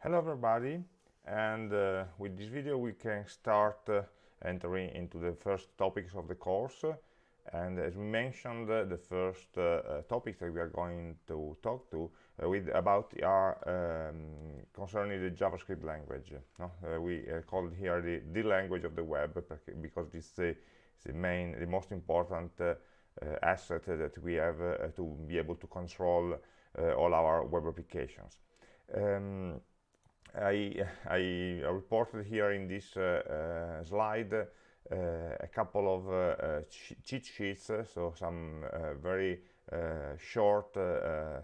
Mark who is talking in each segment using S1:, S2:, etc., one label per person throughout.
S1: Hello everybody and uh, with this video we can start uh, entering into the first topics of the course and as we mentioned uh, the first uh, uh, topics that we are going to talk to uh, with about are um, concerning the JavaScript language no? we call it here the, the language of the web because it's the, the main the most important asset that we have to be able to control all our web applications um, I, I reported here in this uh, uh, slide uh, a couple of cheat sheets, so some very short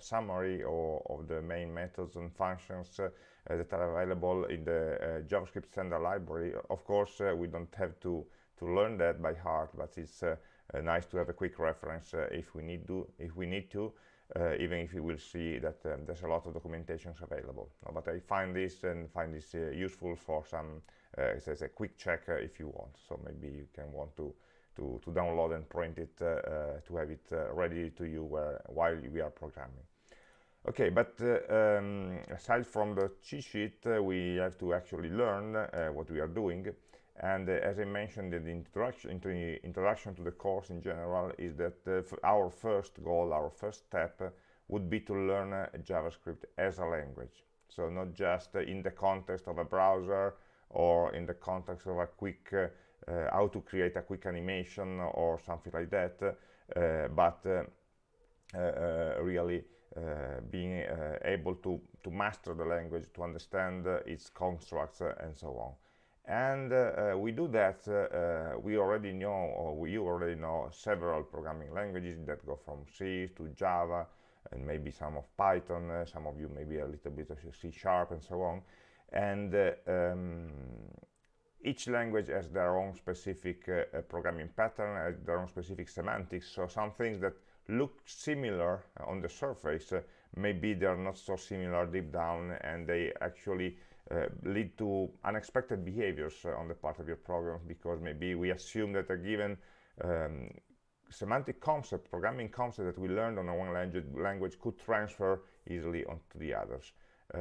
S1: summary of, of, the main methods and functions that are available in the JavaScript standard library. Of course, we don't have to to learn that by heart, but it's uh, uh, nice to have a quick reference uh, if we need to. If we need to, uh, even if you will see that um, there's a lot of documentations available. But I find this and find this uh, useful for some, uh, as a quick check uh, if you want. So maybe you can want to to, to download and print it uh, uh, to have it ready to you while we are programming. Okay, but um, aside from the cheat sheet, we have to actually learn what we are doing and uh, as I mentioned in the introduction, introduction to the course in general is that uh, our first goal, our first step uh, would be to learn uh, JavaScript as a language. So not just uh, in the context of a browser or in the context of a quick, uh, how to create a quick animation or something like that, but really being able to, to master the language, to understand its constructs and so on and uh, uh, we do that uh, we already know or you already know several programming languages that go from C to Java and maybe some of Python some of you maybe a little bit of C sharp and so on and um, each language has their own specific uh, programming pattern, their own specific semantics. So some things that look similar on the surface, uh, maybe they're not so similar deep down, and they actually uh, lead to unexpected behaviors uh, on the part of your program because maybe we assume that a given um, semantic concept, programming concept that we learned on one language, language could transfer easily onto the others. Um,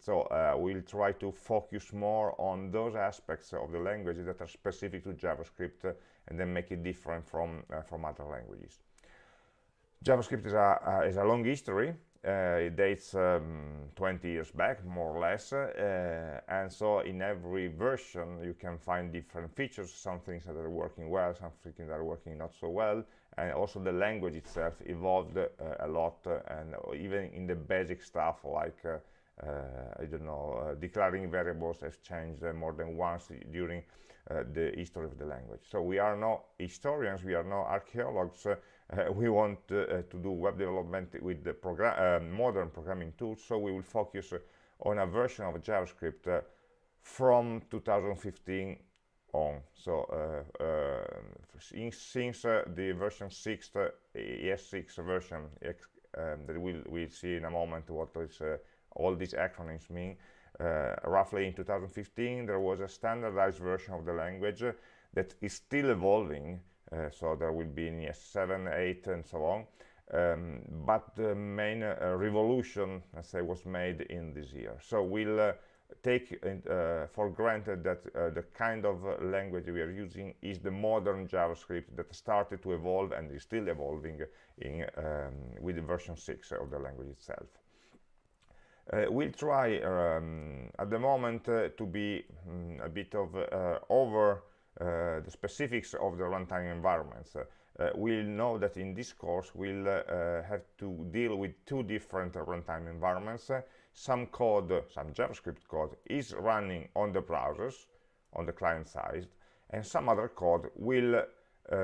S1: so uh, we'll try to focus more on those aspects of the language that are specific to JavaScript uh, and then make it different from, uh, from other languages. JavaScript is a, is a long history uh, it dates um, 20 years back more or less uh, and so in every version you can find different features some things that are working well some things that are working not so well and also the language itself evolved uh, a lot uh, and even in the basic stuff like uh, uh, I don't know declaring variables has changed more than once during the history of the language. So we are not historians we are not archaeologists uh, we want uh, to do web development with the program, uh, modern programming tools, so we will focus on a version of JavaScript from 2015 on. So uh, uh, since uh, the version 6, ES6 version um, that we'll, we'll see in a moment what is, all these acronyms mean, roughly in 2015 there was a standardized version of the language that is still evolving uh, so there will be in 7, 8 and so on. Um, but the main uh, revolution, let's say, was made in this year. So we'll uh, take uh, for granted that uh, the kind of uh, language we are using is the modern JavaScript that started to evolve and is still evolving in, um, with version 6 of the language itself. we'll try um, at the moment to be um, a bit of over uh, the specifics of the runtime environments. Uh, uh, we'll know that in this course we'll have to deal with two different runtime environments. some code, some JavaScript code is running on the browsers, on the client side, and some other code will uh,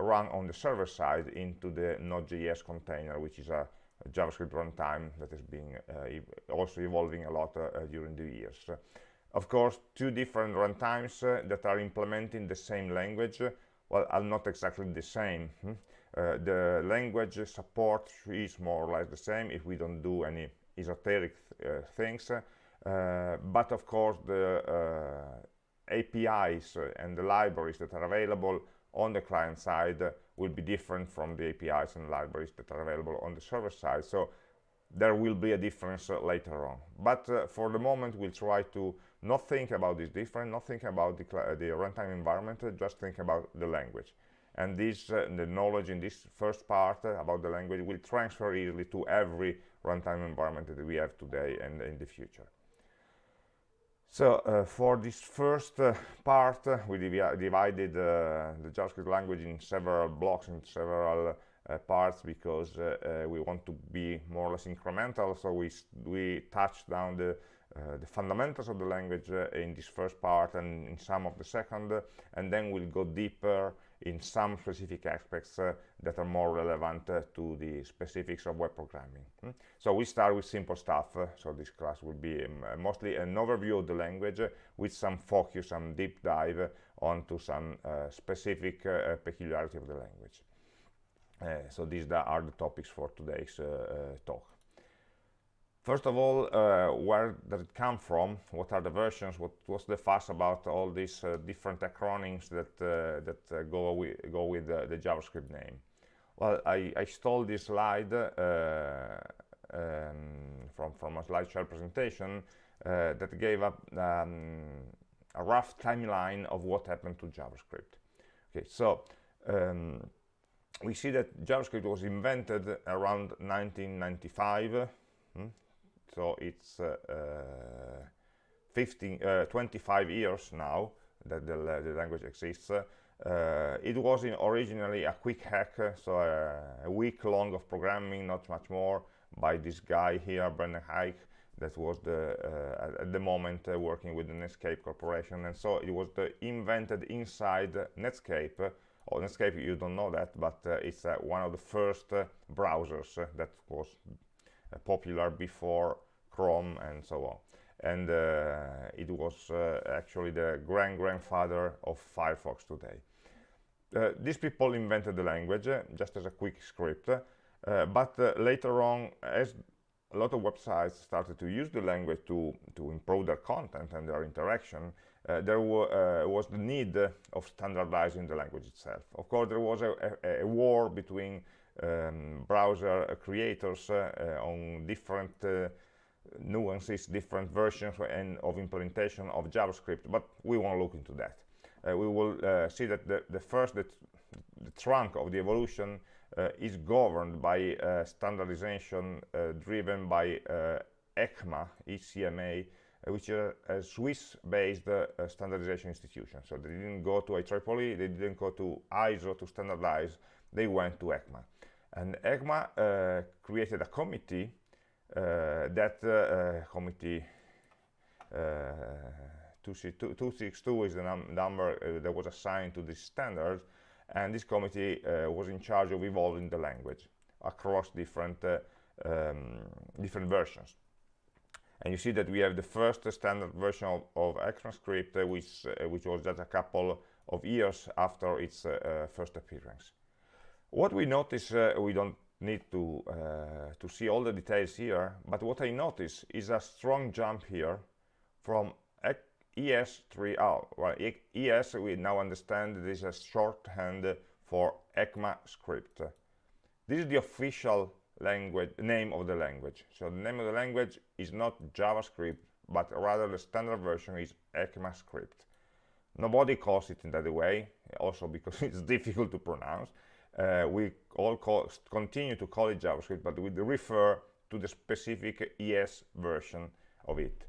S1: run on the server side into the Node.js container, which is a, a JavaScript runtime that has been uh, also evolving a lot uh, during the years of course two different runtimes uh, that are implementing the same language well are not exactly the same. Hmm? uh, the language support is more or less the same if we don't do any esoteric uh, things. Uh, but of course the uh, APIs and the libraries that are available on the client side will be different from the APIs and libraries that are available on the server side. So there will be a difference uh, later on. But uh, for the moment we'll try to not think about this different, not think about the, the runtime environment just think about the language. And this uh, the knowledge in this first part uh, about the language will transfer easily to every runtime environment that we have today and in the future. So uh, for this first uh, part uh, we divi divided uh, the JavaScript language in several blocks in several parts because we want to be more or less incremental. So we we touched down the uh, the fundamentals of the language uh, in this first part and in some of the second and then we'll go deeper in some specific aspects uh, that are more relevant uh, to the specifics of web programming. Hmm? So we start with simple stuff, uh, so this class will be um, mostly an overview of the language uh, with some focus, some deep dive onto some uh, specific uh, peculiarity of the language. so these are the topics for today's talk. First of all, uh, where does it come from? What are the versions? What was the fuss about all these uh, different acronyms that uh, that uh, go with go with the JavaScript name? Well, I, I stole this slide uh, um, from from a slideshare presentation that gave up um, a rough timeline of what happened to JavaScript. Okay, so. Um, we see that JavaScript was invented around 1995 hmm? So it's uh, uh, 15, uh, 25 years now that the, the language exists. it was originally a quick hack, so a week long of programming, not much more, by this guy here, Brendan Eich, that was the uh, at the moment uh, working with the Netscape Corporation and so it was invented inside Netscape uh, or Netscape you don't know that but it's one of the first browsers that was popular before Chrome and so on. And uh, it was uh, actually the grand-grandfather of Firefox today. Uh, these people invented the language just as a quick script, but later on, as a lot of websites started to use the language to, to improve their content and their interaction, uh, there uh, was the need of standardizing the language itself. Of course, there was a, a, a war between um, browser creators uh, on different nuances, different versions and of implementation of JavaScript, but we won't look into that. Uh, we will uh, see that the, the first, the, the, trunk of the evolution uh, is governed by uh, standardization uh, driven by uh, ECMA, ECMA, which is a Swiss-based standardization institution. So they didn't go to IEEE, they didn't go to ISO to standardize, they went to ECMA. And ECMA created a committee uh, that uh, uh, committee 262 is the num number that was assigned to this standard and this committee was in charge of evolving the language across different um, different versions and you see that we have the first standard version of, of ECMAScript uh, which, uh, which was just a couple of years after its uh, first appearance. What we notice, we don't need to uh, to see all the details here but what I notice is a strong jump here from ES3 well ES we now understand this is a shorthand for ECMAScript this is the official language name of the language. So the name of the language is not JavaScript but rather the standard version is ECMAScript nobody calls it in that way also because it's difficult to pronounce uh, we all continue to call it JavaScript, but we refer to the specific ES version of it.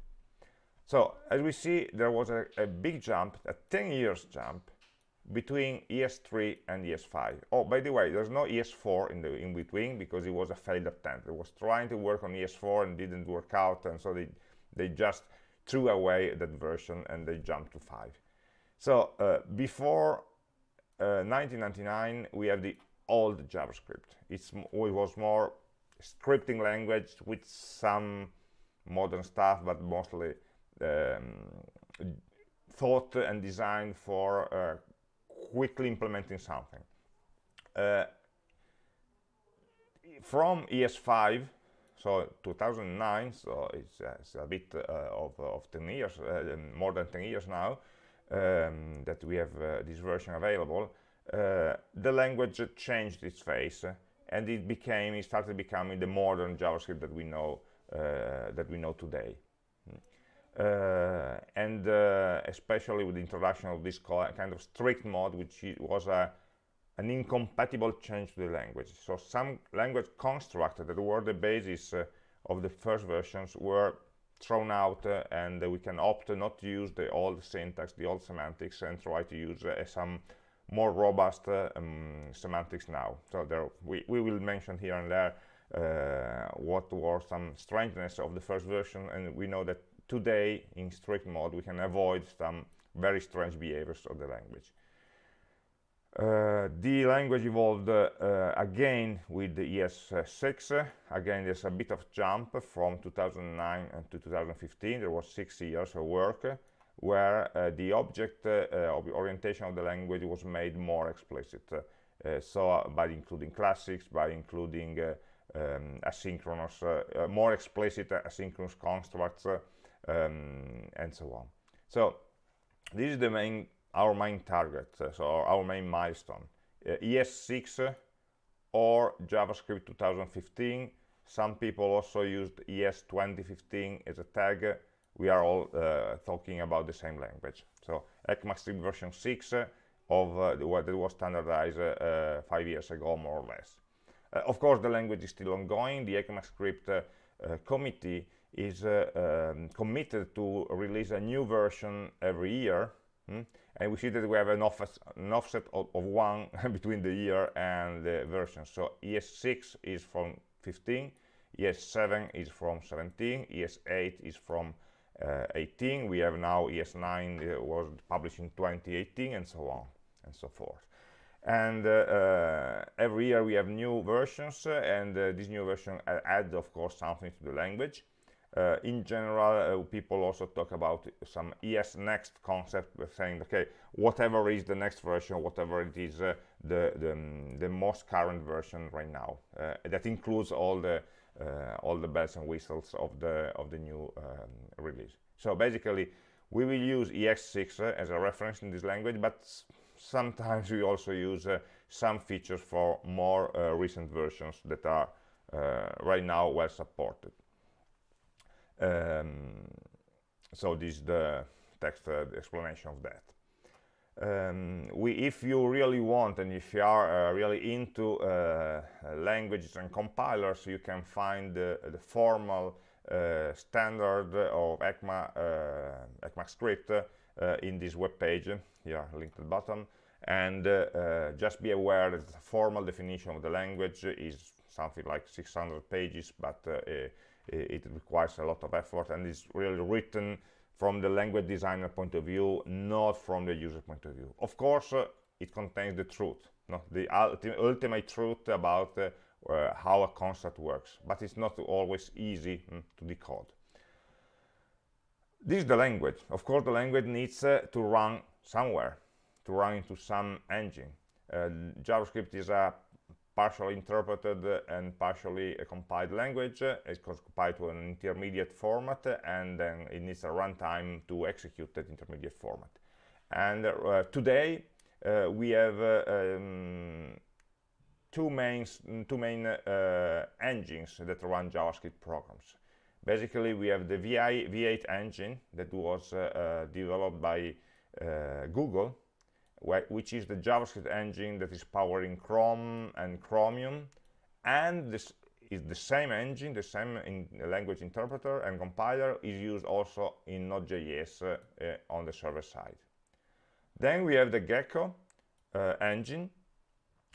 S1: So as we see, there was a, a big jump, a 10 years jump between ES3 and ES5. Oh, by the way, there's no ES4 in the in between because it was a failed attempt. It was trying to work on ES4 and didn't work out, and so they they just threw away that version and they jumped to 5. So uh, before 1999 uh, we have the old JavaScript. It's, it was more scripting language with some modern stuff, but mostly um, thought and designed for uh, quickly implementing something. Uh, from ES5, so 2009, so it's, uh, it's a bit uh, of, of 10 years, uh, more than 10 years now, um, that we have uh, this version available, uh, the language changed its face and it became it started becoming the modern javascript that we know uh, that we know today. Uh, and uh, especially with the introduction of this kind of strict mode which was a an incompatible change to the language. So some language constructs that were the basis of the first versions were thrown out uh, and we can opt not to use the old syntax the old semantics and try to use uh, some more robust uh, um, semantics now. So there we, we will mention here and there uh, what were some strangeness of the first version and we know that today in strict mode we can avoid some very strange behaviors of the language uh, the language evolved uh, again with the ES6. Again, there's a bit of jump from 2009 to 2015. There was six years of work where uh, the object uh, orientation of the language was made more explicit. Uh, so by including classics, by including um, asynchronous, more explicit asynchronous constructs, um, and so on. So this is the main our main target, uh, so our main milestone. Uh, ES6 or JavaScript 2015. Some people also used ES 2015 as a tag. We are all uh, talking about the same language. So ECMAScript version 6 of uh, what was standardized uh, five years ago, more or less. Uh, of course, the language is still ongoing. The ECMAScript committee is um, committed to release a new version every year. Hmm? And we see that we have an, offset, an offset of, of, one between the year and the version. So es6 is from 15 es7 is from 17 es8 is from uh, 18 we have now es9 uh, was published in 2018 and so on and so forth. And uh, uh every year we have new versions uh, and uh, this new version adds of course something to the language uh, in general, uh, people also talk about some ES next concept, saying, okay, whatever is the next version, whatever it is, uh, the, the, um, the most current version right now. Uh, that includes all the uh, all the bells and whistles of the of the new um, release. So basically, we will use ES6 uh, as a reference in this language, but sometimes we also use some features for more recent versions that are right now well supported. Um, so this is the text uh, explanation of that. Um, we, if you really want and if you are uh, really into uh, languages and compilers, you can find the, the formal uh, standard of ECMA, uh, ECMAScript uh, in this web page, here linked at the bottom. And just be aware that the formal definition of the language is something like 600 pages, but it requires a lot of effort and is really written from the language designer point of view not from the user point of view. Of course uh, it contains the truth no? the ulti ultimate truth about uh, uh, how a construct works but it's not always easy mm, to decode. This is the language. Of course the language needs uh, to run somewhere to run into some engine. Uh, javascript is a partially interpreted and partially compiled language. It's compiled to an intermediate format, and then it needs a runtime to execute that intermediate format. And uh, today, uh, we have uh, um, two main, two main uh, engines that run JavaScript programs. Basically, we have the VI, V8 engine that was uh, uh, developed by Google, which is the JavaScript engine that is powering Chrome and Chromium and this is the same engine, the same in language interpreter and compiler is used also in Node.js uh, uh, on the server side. Then we have the Gecko uh, engine,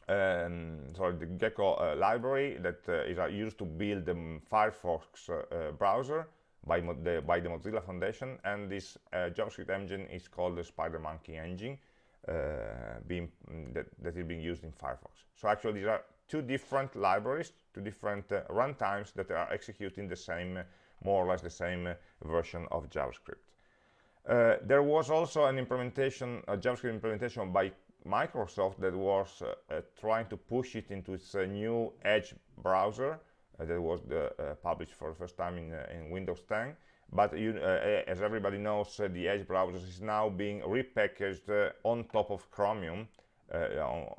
S1: um, sorry, the Gecko uh, library that uh, is used to build the Firefox browser by, the, by the Mozilla Foundation, and this JavaScript engine is called the SpiderMonkey engine, being mm, that, that is being used in Firefox. So actually these are two different libraries, two different uh, runtimes that are executing the same, more or less the same uh, version of JavaScript. Uh, there was also an implementation, a JavaScript implementation by Microsoft that was uh, uh, trying to push it into its new Edge browser that was the, published for the first time in, in Windows 10 but you, uh, as everybody knows uh, the edge browser is now being repackaged uh, on top of chromium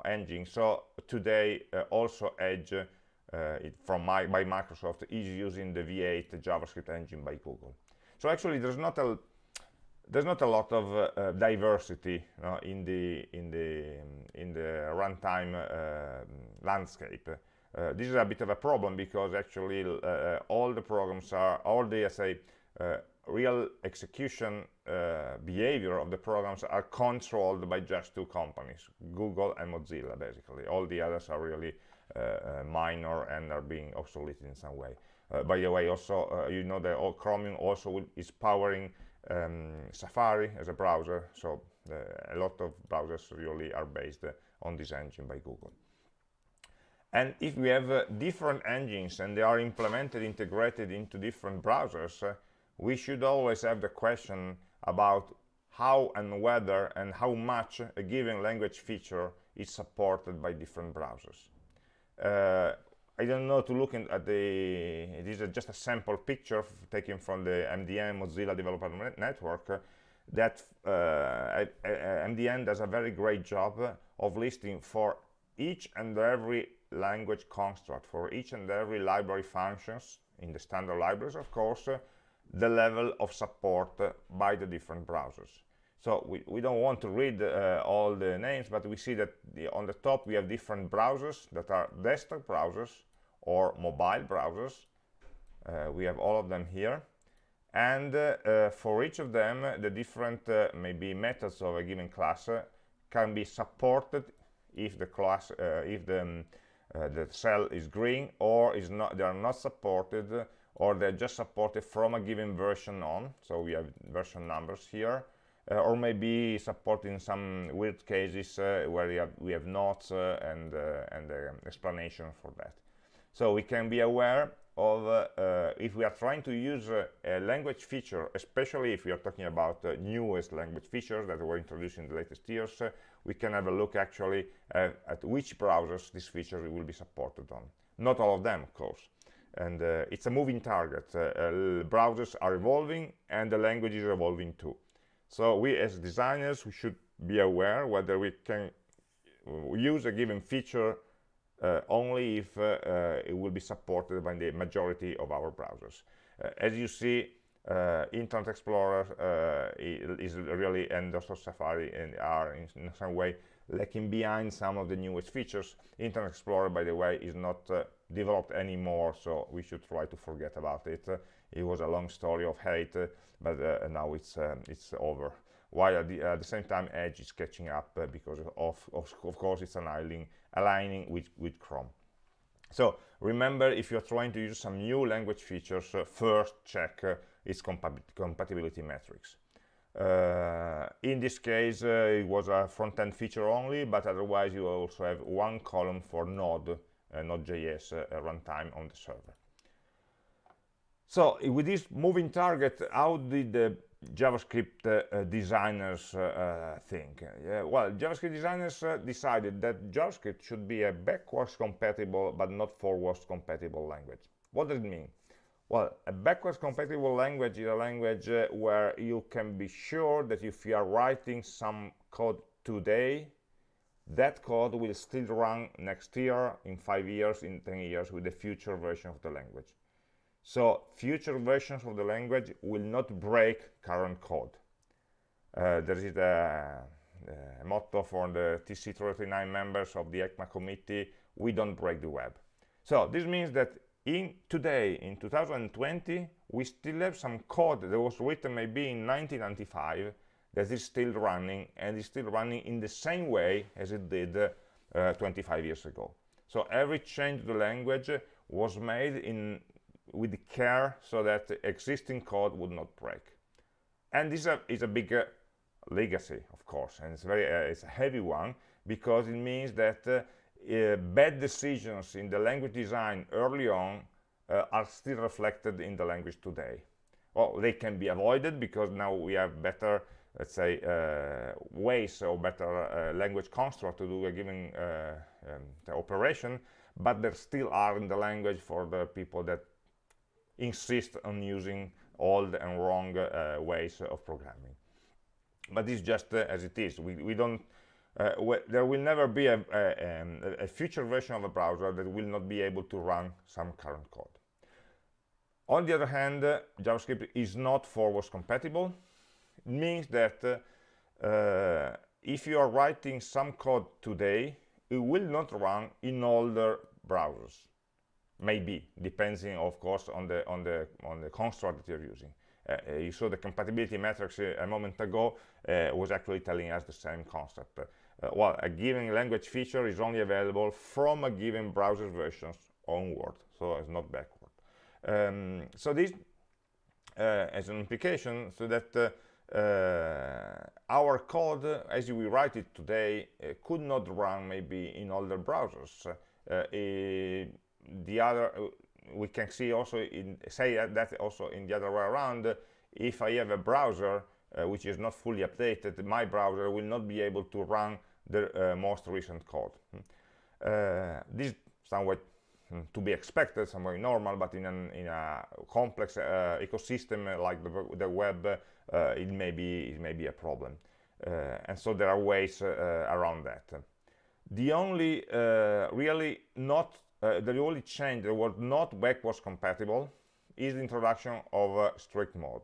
S1: engine. So today also Edge from my, by Microsoft is using the V8 JavaScript engine by Google. So actually there's not a there's not a lot of uh, uh, diversity uh, in the in the in the runtime uh, landscape. Uh, this is a bit of a problem because actually uh, all the programs are all the say real execution behavior of the programs are controlled by just two companies, Google and Mozilla. Basically, all the others are really minor and are being obsolete in some way. by the way, also you know that Chromium also is powering um, Safari as a browser, so uh, a lot of browsers really are based uh, on this engine by Google. And if we have uh, different engines and they are implemented, integrated into different browsers, uh, we should always have the question about how and whether and how much a given language feature is supported by different browsers. Uh, I don't know to look at the, this is just a sample picture taken from the MDN Mozilla Developer Network uh, that uh, MDN does a very great job of listing for each and every language construct, for each and every library functions, in the standard libraries of course, uh, the level of support by the different browsers. So we, we don't want to read uh, all the names, but we see that the, on the top we have different browsers that are desktop browsers, or mobile browsers. Uh, we have all of them here. And uh, uh, for each of them, the different maybe methods of a given class can be supported if the class, if the, um, the cell is green or is not, they are not supported or they're just supported from a given version on. So we have version numbers here. Uh, or maybe supporting some weird cases uh, where we have, we have notes uh, and, and explanation for that. So we can be aware of uh, uh, if we are trying to use uh, a language feature, especially if we are talking about uh, newest language features that were introduced in the latest years, uh, we can have a look actually at which browsers this feature will be supported on. Not all of them, of course. And uh, it's a moving target. browsers are evolving and the language is evolving too. So we as designers, we should be aware whether we can use a given feature uh, only if uh, uh, it will be supported by the majority of our browsers. as you see, Internet Explorer is really, and also Safari and are in, some way lacking behind some of the newest features. Internet Explorer, by the way, is not developed anymore, so we should try to forget about it. it was a long story of hate, but now it's um, it's over while at the, at the, same time edge is catching up uh, because of, of, of, course it's aligning aligning with, with Chrome. So remember, if you're trying to use some new language features, uh, first check uh, its compatibility metrics. Uh, in this case, uh, it was a front-end feature only, but otherwise you also have one column for Node, uh, Node.js runtime on the server. So with this moving target, how did the JavaScript uh, designers uh, think? well, JavaScript designers uh, decided that JavaScript should be a backwards compatible but not forwards compatible language. What does it mean? Well, a backwards compatible language is a language uh, where you can be sure that if you are writing some code today, that code will still run next year, in five years, in 10 years with the future version of the language. So future versions of the language will not break current code. Uh, there is a, a, motto for the TC39 members of the ECMA committee, we don't break the web. So this means that in today, in 2020, we still have some code that was written maybe in 1995 that is still running and is still running in the same way as it did uh, 25 years ago. So every change to the language was made in with care so that existing code would not break. And this is a, is a big uh, legacy, of course, and it's very uh, it's a heavy one because it means that uh, uh bad decisions in the language design early on uh, are still reflected in the language today. Well, they can be avoided because now we have better, let's say, uh, ways or better language construct to do a given um, operation, but there still are in the language for the people that insist on using old and wrong uh, ways of programming but it's just uh, as it is we, we don't uh, there will never be a, a, um, a, future version of a browser that will not be able to run some current code. On the other hand, uh, JavaScript is not forwards compatible. It means that uh, if you are writing some code today, it will not run in older browsers. Maybe, depending, of course, on the on the on the construct that you're using. Uh, uh you saw the compatibility metrics a moment ago was actually telling us the same concept. Well, a given language feature is only available from a given browser version onward, so it's not backward. Um, so this as an implication, so that uh, our code, as we write it today, uh, could not run maybe in older browsers. Uh, the other, we can see also in say that also in the other way around. If I have a browser which is not fully updated, my browser will not be able to run the most recent code. Hmm. this somewhat hmm, to be expected, somewhat normal, but in, an, in a complex uh, ecosystem like the, the web, uh, it may be it may be a problem uh, and so there are ways uh, around that the only really not the only change that was not backwards compatible is the introduction of strict mode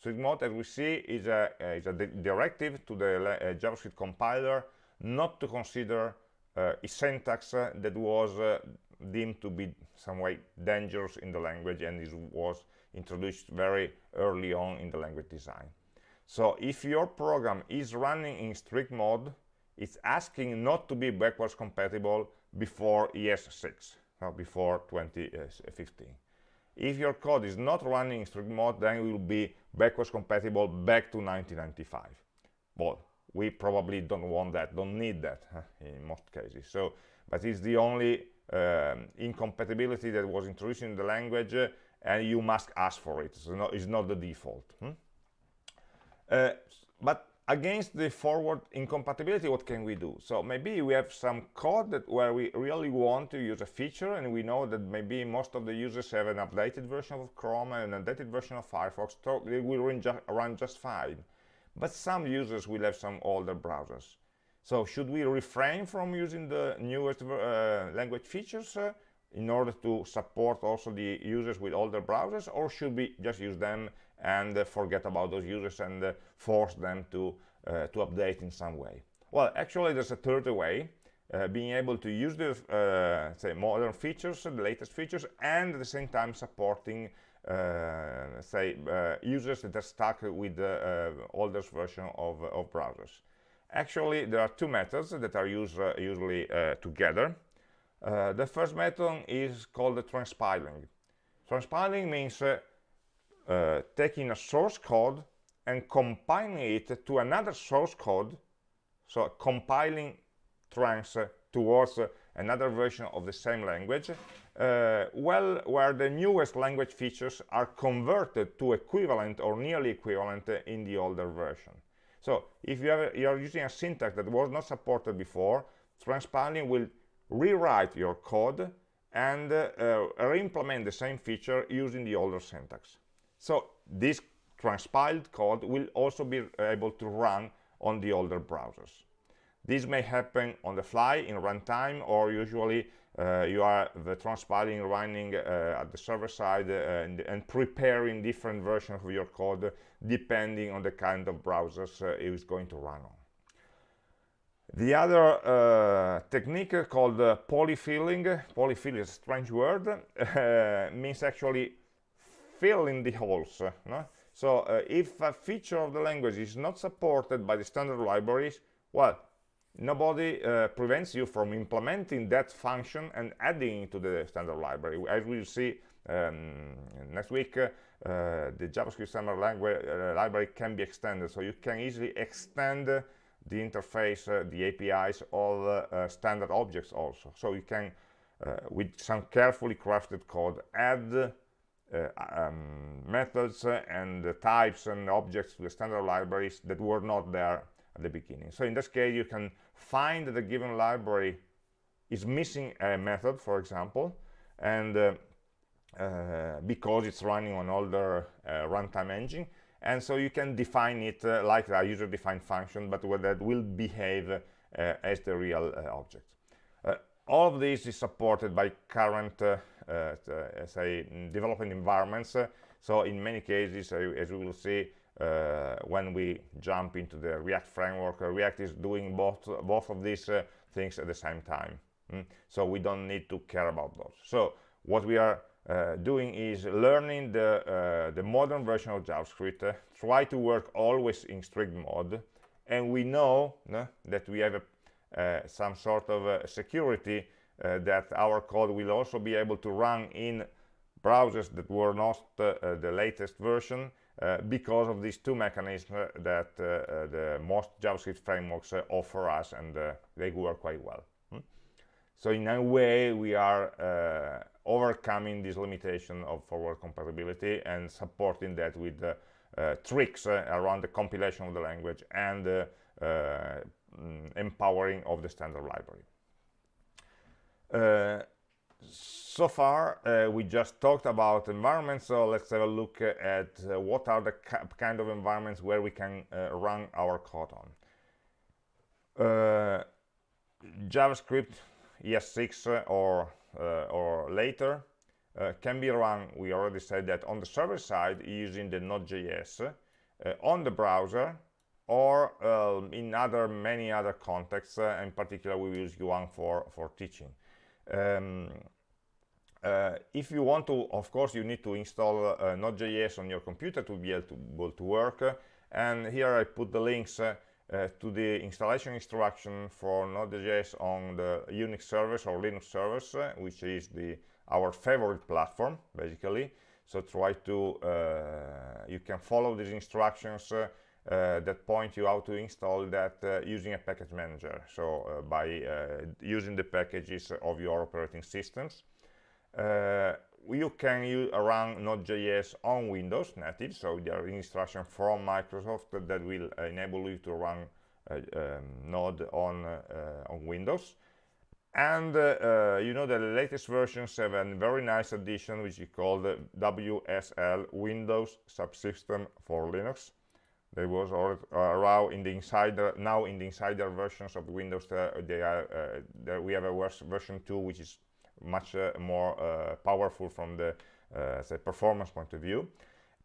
S1: strict mode as we see is a, is a directive to the uh, javascript compiler not to consider uh, a syntax uh, that was deemed to be some way dangerous in the language and this was introduced very early on in the language design. So if your program is running in strict mode, it's asking not to be backwards compatible before ES6, no, before 2015. If your code is not running in strict mode, then it will be backwards compatible back to 1995. Well, we probably don't want that, don't need that in most cases. So, but it's the only um, incompatibility that was introduced in the language uh, and you must ask for it so no, it's not the default hmm? uh, but against the forward incompatibility what can we do? So maybe we have some code that where we really want to use a feature and we know that maybe most of the users have an updated version of chrome and an updated version of firefox so they will run, ju run just fine. But some users will have some older browsers. So should we refrain from using the newest uh, language features uh, in order to support also the users with older browsers or should we just use them and uh, forget about those users and uh, force them to uh, to update in some way. Well actually there's a third way uh, being able to use the uh, say modern features the latest features and at the same time supporting uh, say users that are stuck with the oldest version of, of browsers. Actually there are two methods that are used usually together. The first method is called transpiling. Transpiling means uh, taking a source code and compiling it to another source code, so compiling trans towards another version of the same language, uh, well, where the newest language features are converted to equivalent or nearly equivalent in the older version. So if you, you are using a syntax that was not supported before, transpiling will rewrite your code and uh, uh, re-implement the same feature using the older syntax. So this transpiled code will also be able to run on the older browsers. This may happen on the fly in runtime or usually uh, you are the transpiling running uh, at the server side uh, and, and, preparing different versions of your code depending on the kind of browsers uh, it is going to run on. The other uh, technique called polyfilling, polyfill is a strange word, means actually filling the holes. No? So uh, if a feature of the language is not supported by the standard libraries, well, nobody uh, prevents you from implementing that function and adding it to the standard library. As we'll see um, next week, uh, the JavaScript standard language, library can be extended, so you can easily extend the interface, uh, the APIs, all uh, standard objects also. So you can, uh, with some carefully crafted code, add um, methods and types and objects to the standard libraries that were not there at the beginning. So in this case, you can find that the given library is missing a method, for example, and uh, uh, because it's running on older uh, runtime engine, and so you can define it uh, like a user-defined function but that will behave uh, as the real uh, object. Uh, all of this is supported by current, say, developing environments. so in many cases, as we will see, when we jump into the React framework, React is doing both both of these things at the same time. Mm? So we don't need to care about those. So what we are uh, doing is learning the, uh, the modern version of JavaScript, uh, try to work always in strict mode, and we know that we have a, uh, some sort of uh, security uh, that our code will also be able to run in browsers that were not the latest version because of these two mechanisms that the most JavaScript frameworks offer us, and they work quite well. Hmm? So in a way, we are overcoming this limitation of forward compatibility and supporting that with uh, uh, tricks uh, around the compilation of the language and uh, uh, mm, empowering of the standard library. Uh, so far, we just talked about environments, so let's have a look at what are the kind of environments where we can run our code on. JavaScript ES6 or uh, or later uh, can be run, we already said that on the server side using the Node.js uh, on the browser or um, in other many other contexts uh, in particular we use Yuan for for teaching um, uh, if you want to of course you need to install uh, Node.js on your computer to be able to, work and here I put the links uh, to the installation instruction for Node.js on the Unix servers or Linux servers, uh, which is the our favorite platform, basically. So try to, uh, you can follow these instructions that point you how to install that uh, using a package manager. So by using the packages of your operating systems you can run Node.js on Windows native, so there are instructions from Microsoft that will enable you to run uh, um, Node on, uh, on Windows. And uh, you know the latest versions have a very nice addition which is called WSL Windows Subsystem for Linux. There was around in the insider now in the insider versions of Windows. they are there we have a worse version 2 which is much uh, more uh, powerful from the uh, say performance point of view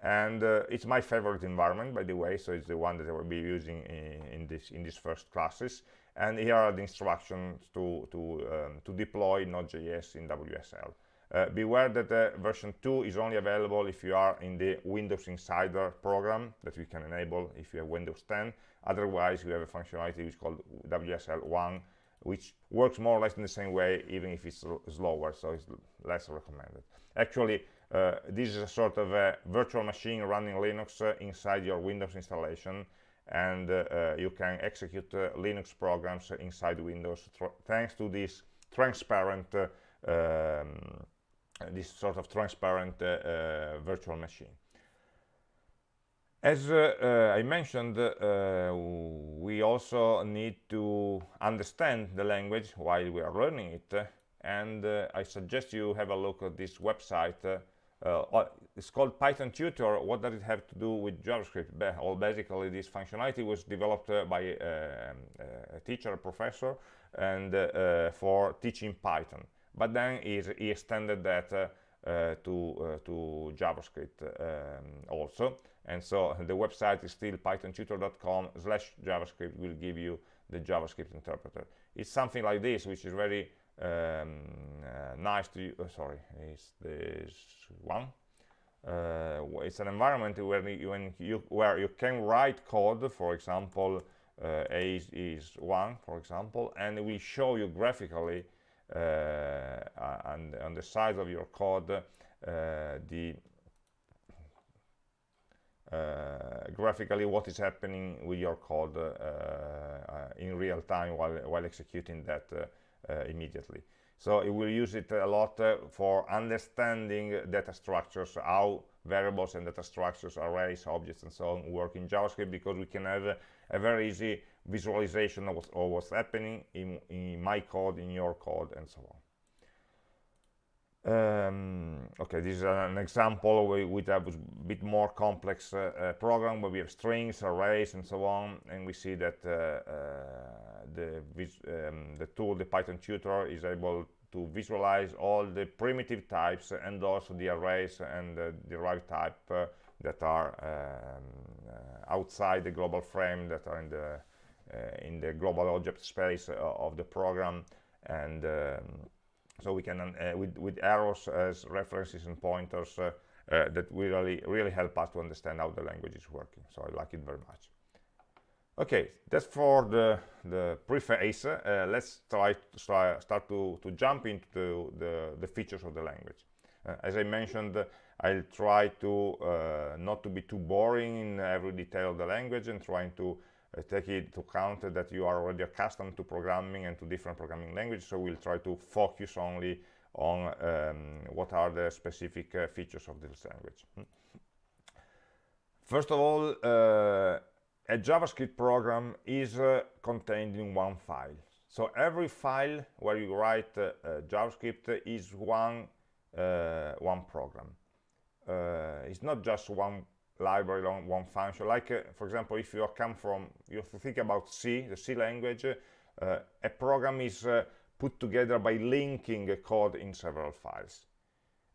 S1: and it's my favorite environment by the way so it's the one that I will be using in, in this in these first classes and here are the instructions to to um, to deploy Node.js in WSL uh, beware that uh, version 2 is only available if you are in the Windows Insider program that we can enable if you have Windows 10 otherwise we have a functionality which is called WSL 1 which works more or less in the same way even if it's slower so it's less recommended. Actually uh, this is a sort of a virtual machine running linux uh, inside your windows installation and uh, uh you can execute linux programs inside windows. Thanks to this transparent um, this sort of transparent uh, uh, virtual machine as uh, uh, I mentioned, uh, we also need to understand the language while we are learning it. And uh, I suggest you have a look at this website. it's called Python Tutor. What does it have to do with JavaScript? Well, basically, this functionality was developed by a, a teacher, a professor, and uh, for teaching Python. But then he extended that uh, to, uh, to JavaScript um, also. And so the website is still pythontutor.com slash javascript will give you the javascript interpreter. It's something like this which is very um, uh, nice to uh, sorry is this one. Uh, it's an environment where you, when you where you can write code for example uh, a is, is, one for example and it will show you graphically uh, on, on the size of your code uh, the uh, graphically what is happening with your code uh, uh, in real time while, while executing that immediately. So it will use it a lot for understanding data structures, how variables and data structures, arrays, objects, and so on work in JavaScript because we can have a, a very easy visualization of, of what's happening in, in, my code, in your code, and so on. Um, okay, this is an example with a bit more complex uh, uh, program where we have strings, arrays, and so on, and we see that uh, uh the, um, the tool, the Python tutor, is able to visualize all the primitive types and also the arrays and the derived type uh, that are um, uh, outside the global frame that are in the in the global object space uh, of the program. And um, so we can uh, with, with arrows as references and pointers that really really help us to understand how the language is working. So I like it very much. Okay that's for the the preface. Uh, let's try to start to to jump into the the, the features of the language. Uh, as i mentioned i'll try to uh, not to be too boring in every detail of the language and trying to uh, take into account that you are already accustomed to programming and to different programming languages so we'll try to focus only on um, what are the specific uh, features of this language hmm. first of all uh, a JavaScript program is uh, contained in one file. So every file where you write uh, JavaScript is one, uh, one program. It's not just one library, one function. Like, uh, for example, if you come from, you have to think about C, the C language, a program is put together by linking a code in several files.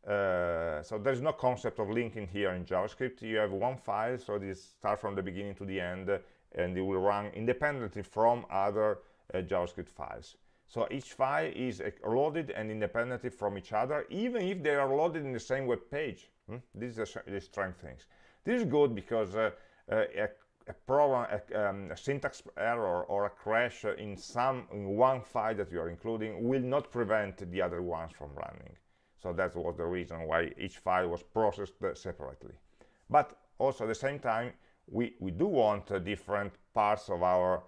S1: Uh, so there's no concept of linking here in JavaScript. You have one file, so this starts from the beginning to the end, and it will run independently from other uh, JavaScript files. So each file is uh, loaded and independently from each other, even if they are loaded in the same web page. Hmm? This is the strength things. This is good because uh, uh, a, a, program, a, um, a, syntax error or a crash in some in one file that you are including will not prevent the other ones from running. So that was the reason why each file was processed separately. But also at the same time, we, we do want uh, different parts of our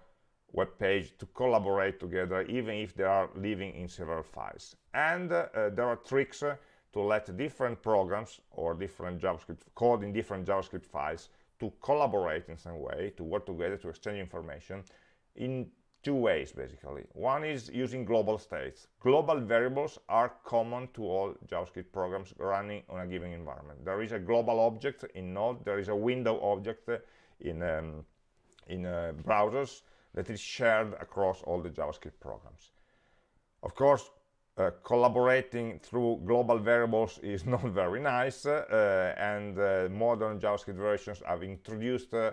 S1: web page to collaborate together, even if they are living in several files. And uh, uh, there are tricks uh, to let different programs or different JavaScript code in different JavaScript files to collaborate in some way, to work together, to exchange information in two ways basically. One is using global states. Global variables are common to all javascript programs running on a given environment. There is a global object in node there is a window object in um, in uh, browsers that is shared across all the javascript programs. Of course uh, collaborating through global variables is not very nice uh, and uh, modern javascript versions have introduced uh,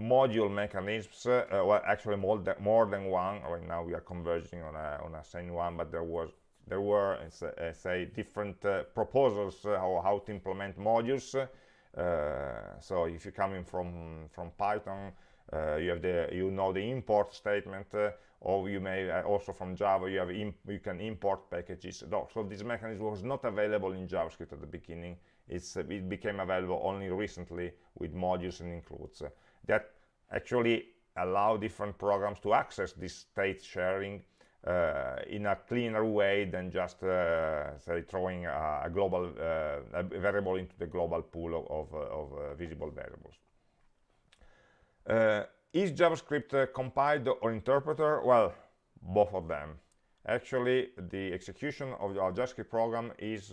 S1: module mechanisms uh, well actually more than, more than one. Right now we are converging on a on a same one but there was there were uh, say different proposals how, how to implement modules. So if you're coming from from python you have the you know the import statement or you may also from java you have you can import packages. So this mechanism was not available in javascript at the beginning. It's it became available only recently with modules and includes. That actually allow different programs to access this state sharing uh, in a cleaner way than just uh, say throwing a, a global uh, a variable into the global pool of, of, uh, of uh, visible variables. Uh, is JavaScript compiled or interpreter? Well, both of them. Actually, the execution of our JavaScript program is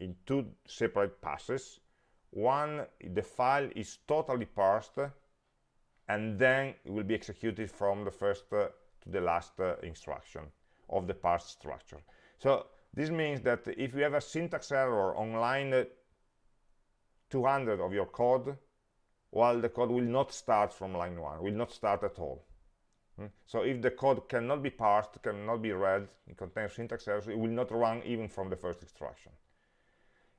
S1: in two separate passes one the file is totally parsed and then it will be executed from the first uh, to the last uh, instruction of the parsed structure so this means that if you have a syntax error on line uh, 200 of your code well the code will not start from line 1 will not start at all hmm? so if the code cannot be parsed cannot be read it contains syntax errors it will not run even from the first instruction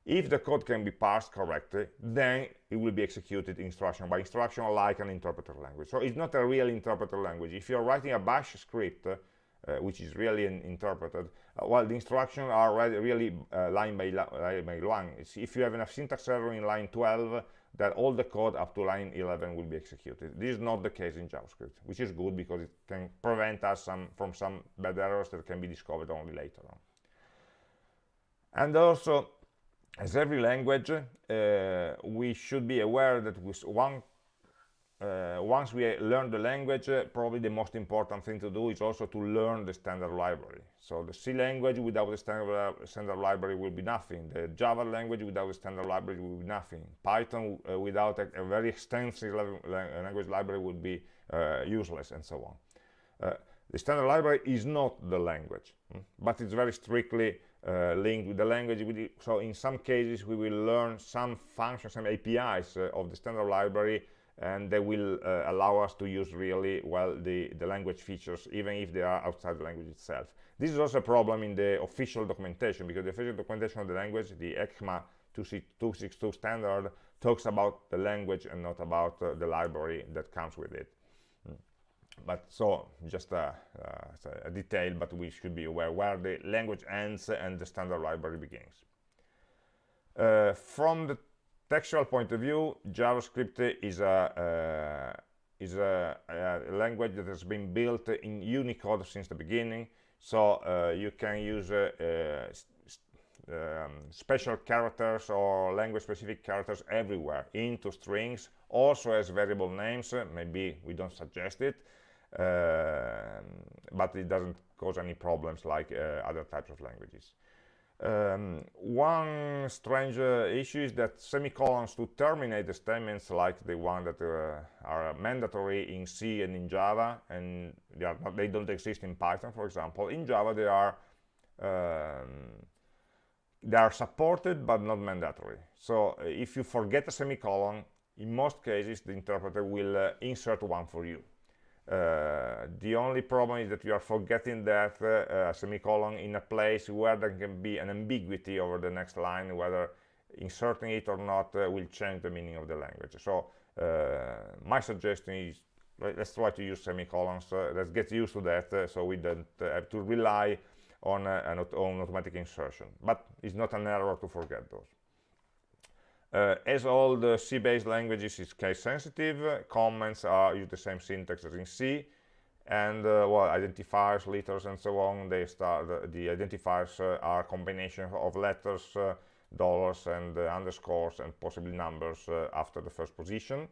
S1: if the code can be parsed correctly, then it will be executed instruction by instruction like an interpreter language. So it's not a real interpreter language. If you're writing a bash script, uh, which is really interpreted, uh, well, the instructions are really uh, line, by line by line. If you have a syntax error in line 12, that all the code up to line 11 will be executed. This is not the case in JavaScript, which is good because it can prevent us some, from some bad errors that can be discovered only later on. And also, as every language, uh, we should be aware that with one uh, once we learn the language, uh, probably the most important thing to do is also to learn the standard library. So the C language without the standard, standard library will be nothing. The Java language without the standard library will be nothing. Python uh, without a, a, very extensive language library would be uh, useless, and so on. Uh, the standard library is not the language, hmm? but it's very strictly uh, linked with the language. So in some cases, we will learn some functions, some APIs uh, of the standard library and they will uh, allow us to use really well the, the language features even if they are outside the language itself. This is also a problem in the official documentation because the official documentation of the language, the ECMA 262 standard, talks about the language and not about uh, the library that comes with it. Mm. But so, just a, uh, a detail, but we should be aware where the language ends and the standard library begins. Uh, from the textual point of view, JavaScript is a, uh, is a, a, language that has been built in Unicode since the beginning. So uh, you can use uh, uh um, special characters or language-specific characters everywhere into strings, also as variable names. Maybe we don't suggest it, uh, but it doesn't cause any problems like uh, other types of languages. Um, one strange uh, issue is that semicolons to terminate the statements like the one that uh, are mandatory in C and in Java and they, not, they, don't exist in Python for example. In Java they are um, they are supported but not mandatory. So uh, if you forget a semicolon in most cases the interpreter will uh, insert one for you uh, the only problem is that you are forgetting that uh, semicolon in a place where there can be an ambiguity over the next line, whether inserting it or not uh, will change the meaning of the language. So uh, my suggestion is let's try to use semicolons. Uh, let's get used to that so we don't have to rely on, an, on automatic insertion. But it's not an error to forget those. Uh, as all the C-based languages is case sensitive, uh, comments are use the same syntax as in C, and uh, well, identifiers, letters, and so on. They start uh, the identifiers uh, are combination of letters, uh, dollars, and underscores, and possibly numbers after the first position.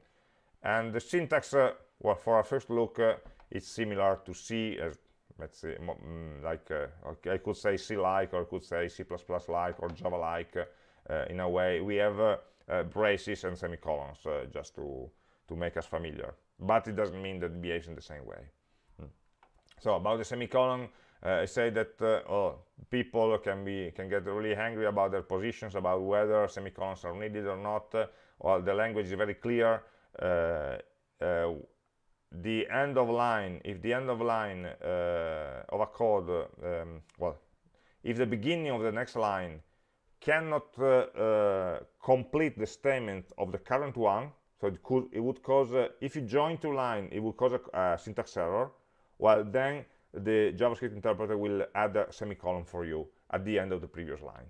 S1: And the syntax, well, for our first look, it's similar to C let's say mm, like I could say C-like, or I could say C++-like, or Java-like. in a way, we have uh, braces and semicolons uh, just to to make us familiar. But it doesn't mean that it behaves in the same way. Hmm. so about the semicolon uh, I say that oh, people can be can get really angry about their positions about whether semicolons are needed or not. Well the language is very clear. The end of line if the end of line uh, of a code um, well if the beginning of the next line cannot uh, uh, complete the statement of the current one so it could it would cause uh, if you join two lines it would cause a, a, syntax error well then the javascript interpreter will add a semicolon for you at the end of the previous line.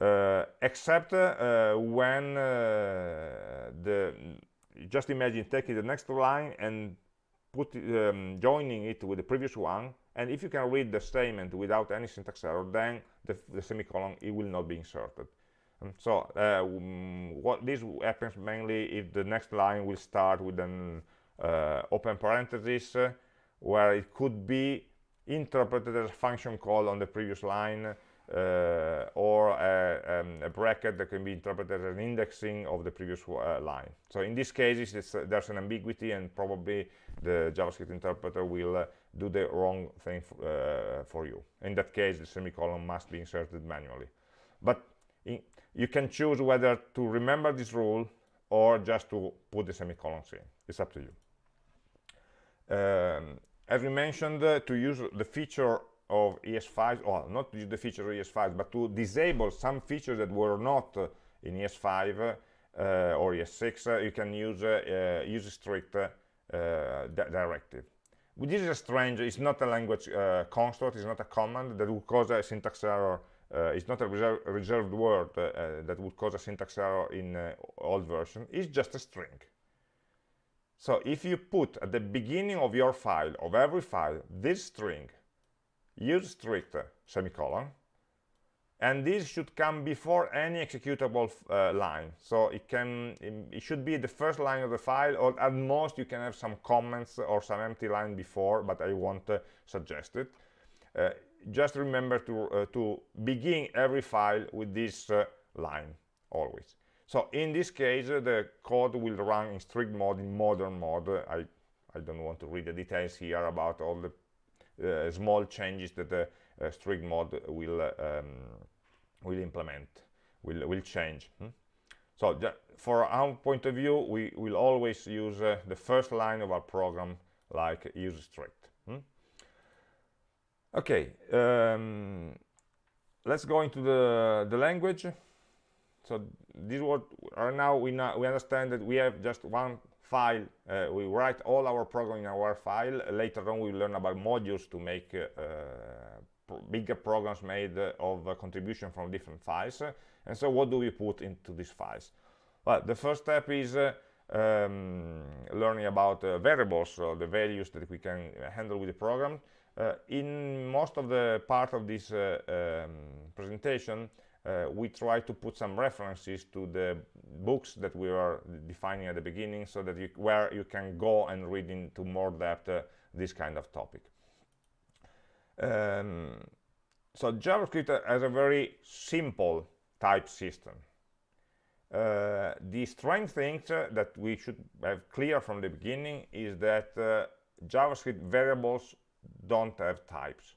S1: Uh, except uh, when the just imagine taking the next line and put um, joining it with the previous one and if you can read the statement without any syntax error then the, the semicolon it will not be inserted um, so uh, what this happens mainly if the next line will start with an uh, open parenthesis uh, where it could be interpreted as a function call on the previous line uh, or a, um, a, bracket that can be interpreted as an indexing of the previous uh, line. So in these cases, uh, there's an ambiguity and probably the JavaScript interpreter will do the wrong thing uh, for you. In that case, the semicolon must be inserted manually. But in, you can choose whether to remember this rule or just to put the semicolons in. It's up to you. Um, as we mentioned, uh, to use the feature of ES5, or not use the feature of ES5, but to disable some features that were not uh, in ES5 uh, or ES6, uh, you can use uh, use strict directive this is a strange it's not a language uh, construct it's not a command that would cause a syntax error uh, it's not a reserve, reserved word uh, uh that would cause a syntax error in uh, old version. It's just a string. So if you put at the beginning of your file of every file this string use strict semicolon and this should come before any executable uh, line. So it can it should be the first line of the file or at most you can have some comments or some empty line before but I won't uh, suggest it. Uh, just remember to uh, to begin every file with this uh, line always. So in this case uh, the code will run in strict mode in modern mode. I I don't want to read the details here about all the small changes that the uh, strict mode will um, will implement will will change hmm? so for our point of view we will always use uh, the first line of our program like use strict hmm? okay um, let's go into the the language so this what right now we now we understand that we have just one file uh, we write all our program in our file later on we learn about modules to make uh, bigger programs made uh, of uh, contribution from different files. And so what do we put into these files? Well the first step is uh, um, learning about uh, variables or the values that we can handle with the program. Uh, in most of the part of this uh, um, presentation we try to put some references to the books that we are defining at the beginning so that you, where you can go and read into more depth this kind of topic um, so JavaScript has a very simple type system. Uh, the strange thing uh, that we should have clear from the beginning is that uh, JavaScript variables don't have types.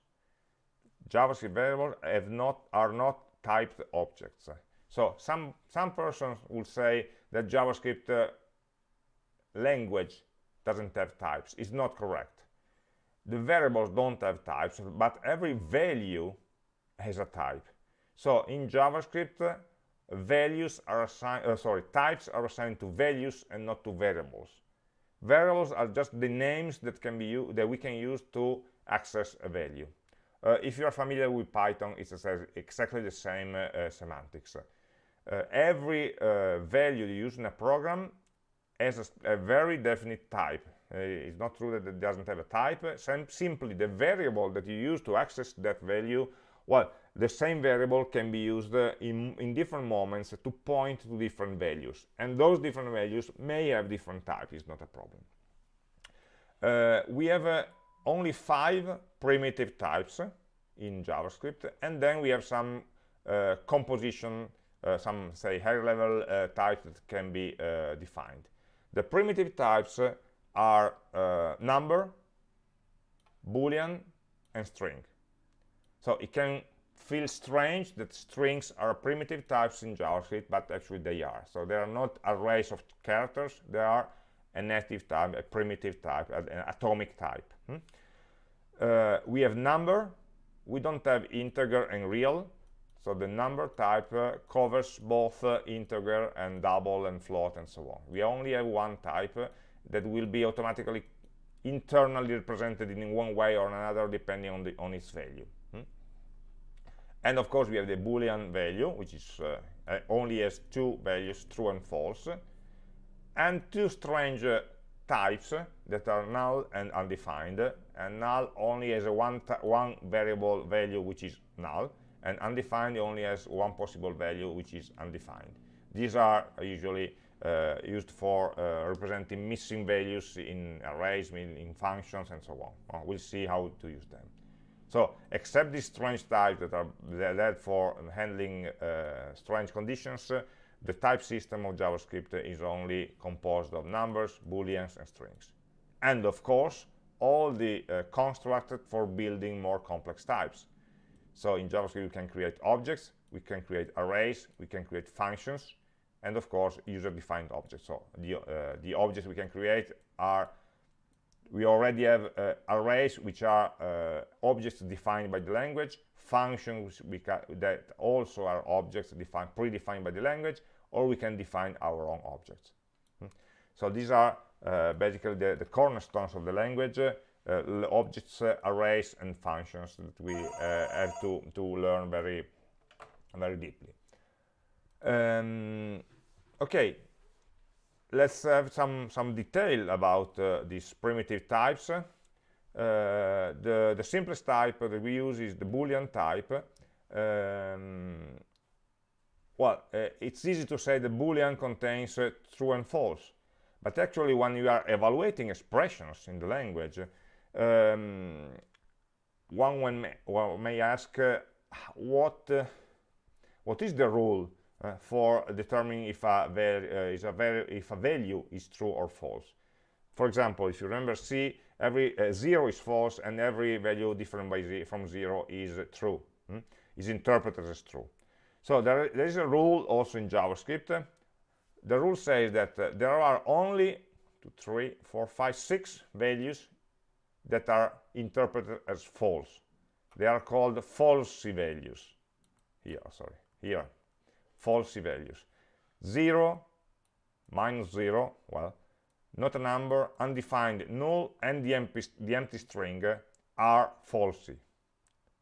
S1: JavaScript variables have not are not typed objects. So some some persons will say that JavaScript uh, language doesn't have types. It's not correct the variables don't have types but every value has a type. So in javascript values are assigned uh, sorry types are assigned to values and not to variables. Variables are just the names that can be that we can use to access a value. Uh, if you are familiar with python it's exactly the same uh, uh semantics. Uh, every value you use in a program has a, a very definite type it's not true that it doesn't have a type simply the variable that you use to access that value well the same variable can be used uh, in, in different moments to point to different values. And those different values may have different types it's not a problem. Uh, we have uh, only five primitive types in JavaScript and then we have some uh, composition some say higher level types that can be defined. The primitive types are uh, number, boolean, and string. So it can feel strange that strings are primitive types in JavaScript, but actually they are. So they are not arrays of characters, they are a native type, a primitive type, an atomic type. Hmm? Uh, we have number, we don't have integer and real, so the number type uh, covers both uh, integer and double and float and so on. We only have one type, that will be automatically internally represented in one way or another depending on the on its value hmm? and of course we have the boolean value which is uh, uh, only has two values true and false and two strange uh, types that are null and undefined and null only has a one one variable value which is null and undefined only has one possible value which is undefined these are usually used for uh, representing missing values in arrays, in, functions, and so on. we'll see how to use them. So, except these strange types that are there for handling uh, strange conditions, the type system of JavaScript is only composed of numbers, booleans, and strings. And of course, all the uh, for building more complex types. So in JavaScript, we can create objects, we can create arrays, we can create functions, and of course user-defined objects. So the uh, the objects we can create are we already have uh, arrays which are uh, objects defined by the language functions that also are objects defined predefined by the language or we can define our own objects. Hmm. so these are uh, basically the, the, cornerstones of the language uh, objects uh, arrays and functions that we have to to learn very very deeply um, okay. Let's have some some detail about uh, these primitive types. Uh, the the simplest type that we use is the boolean type. Um, well, uh, it's easy to say the boolean contains uh, true and false, but actually when you are evaluating expressions in the language, um, one, may, may ask uh, what uh, what is the rule uh, for determining if a, uh, a if a value is true or false. For example, if you remember C, every uh, 0 is false and every value different by z from 0 is true, hmm? is interpreted as true. So there, there is a rule also in JavaScript. The rule says that uh, there are only two, three, four, five, six values that are interpreted as false. They are called falsy values. Here, sorry, here, falsy values. 0, minus 0, well, not a number, undefined, null, and the empty, the empty string are falsy.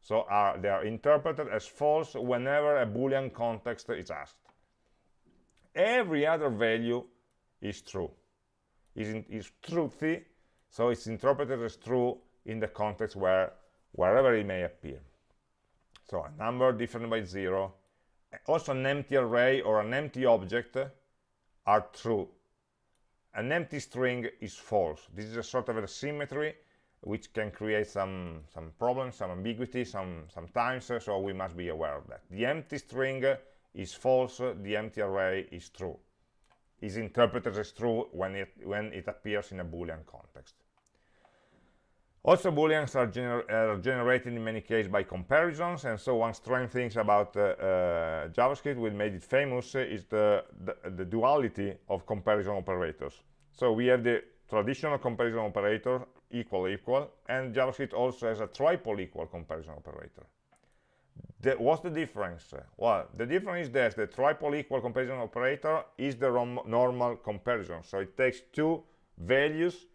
S1: So are, they are interpreted as false whenever a boolean context is asked. Every other value is true, is, in, is truthy, so it's interpreted as true in the context where wherever it may appear. So a number different by zero, also an empty array or an empty object are true. An empty string is false. This is a sort of a symmetry which can create some some problems, some ambiguity, some sometimes. So we must be aware of that. The empty string is false. The empty array is true. Is interpreted as true when it when it appears in a boolean context. Also, booleans are, gener are, generated in many cases by comparisons, and so one strange thing about uh, uh, JavaScript, which made it famous, uh, is the, the, the, duality of comparison operators. So we have the traditional comparison operator, equal equal, and JavaScript also has a triple equal comparison operator. The, what's the difference? Well, the difference is that the triple equal comparison operator is the normal comparison. So it takes two values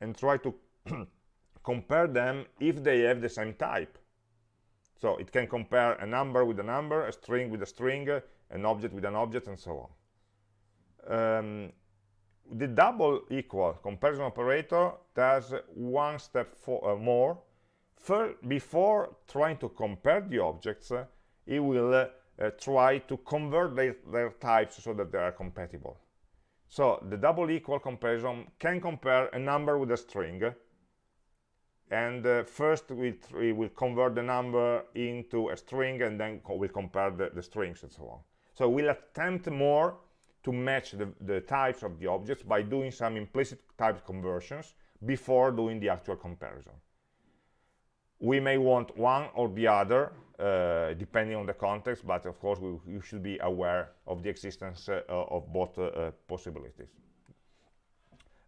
S1: and try to compare them if they have the same type. So it can compare a number with a number, a string with a string, an object with an object, and so on. Um, the double equal comparison operator does one step for, uh, more. For, before trying to compare the objects, uh, it will uh, try to convert their, their types so that they are compatible. So the double equal comparison can compare a number with a string, and uh, first we, we, will convert the number into a string and then co we'll compare the, the, strings and so on. So we'll attempt more to match the, the, types of the objects by doing some implicit type conversions before doing the actual comparison. We may want one or the other uh, depending on the context but of course we, you should be aware of the existence uh, of both uh, possibilities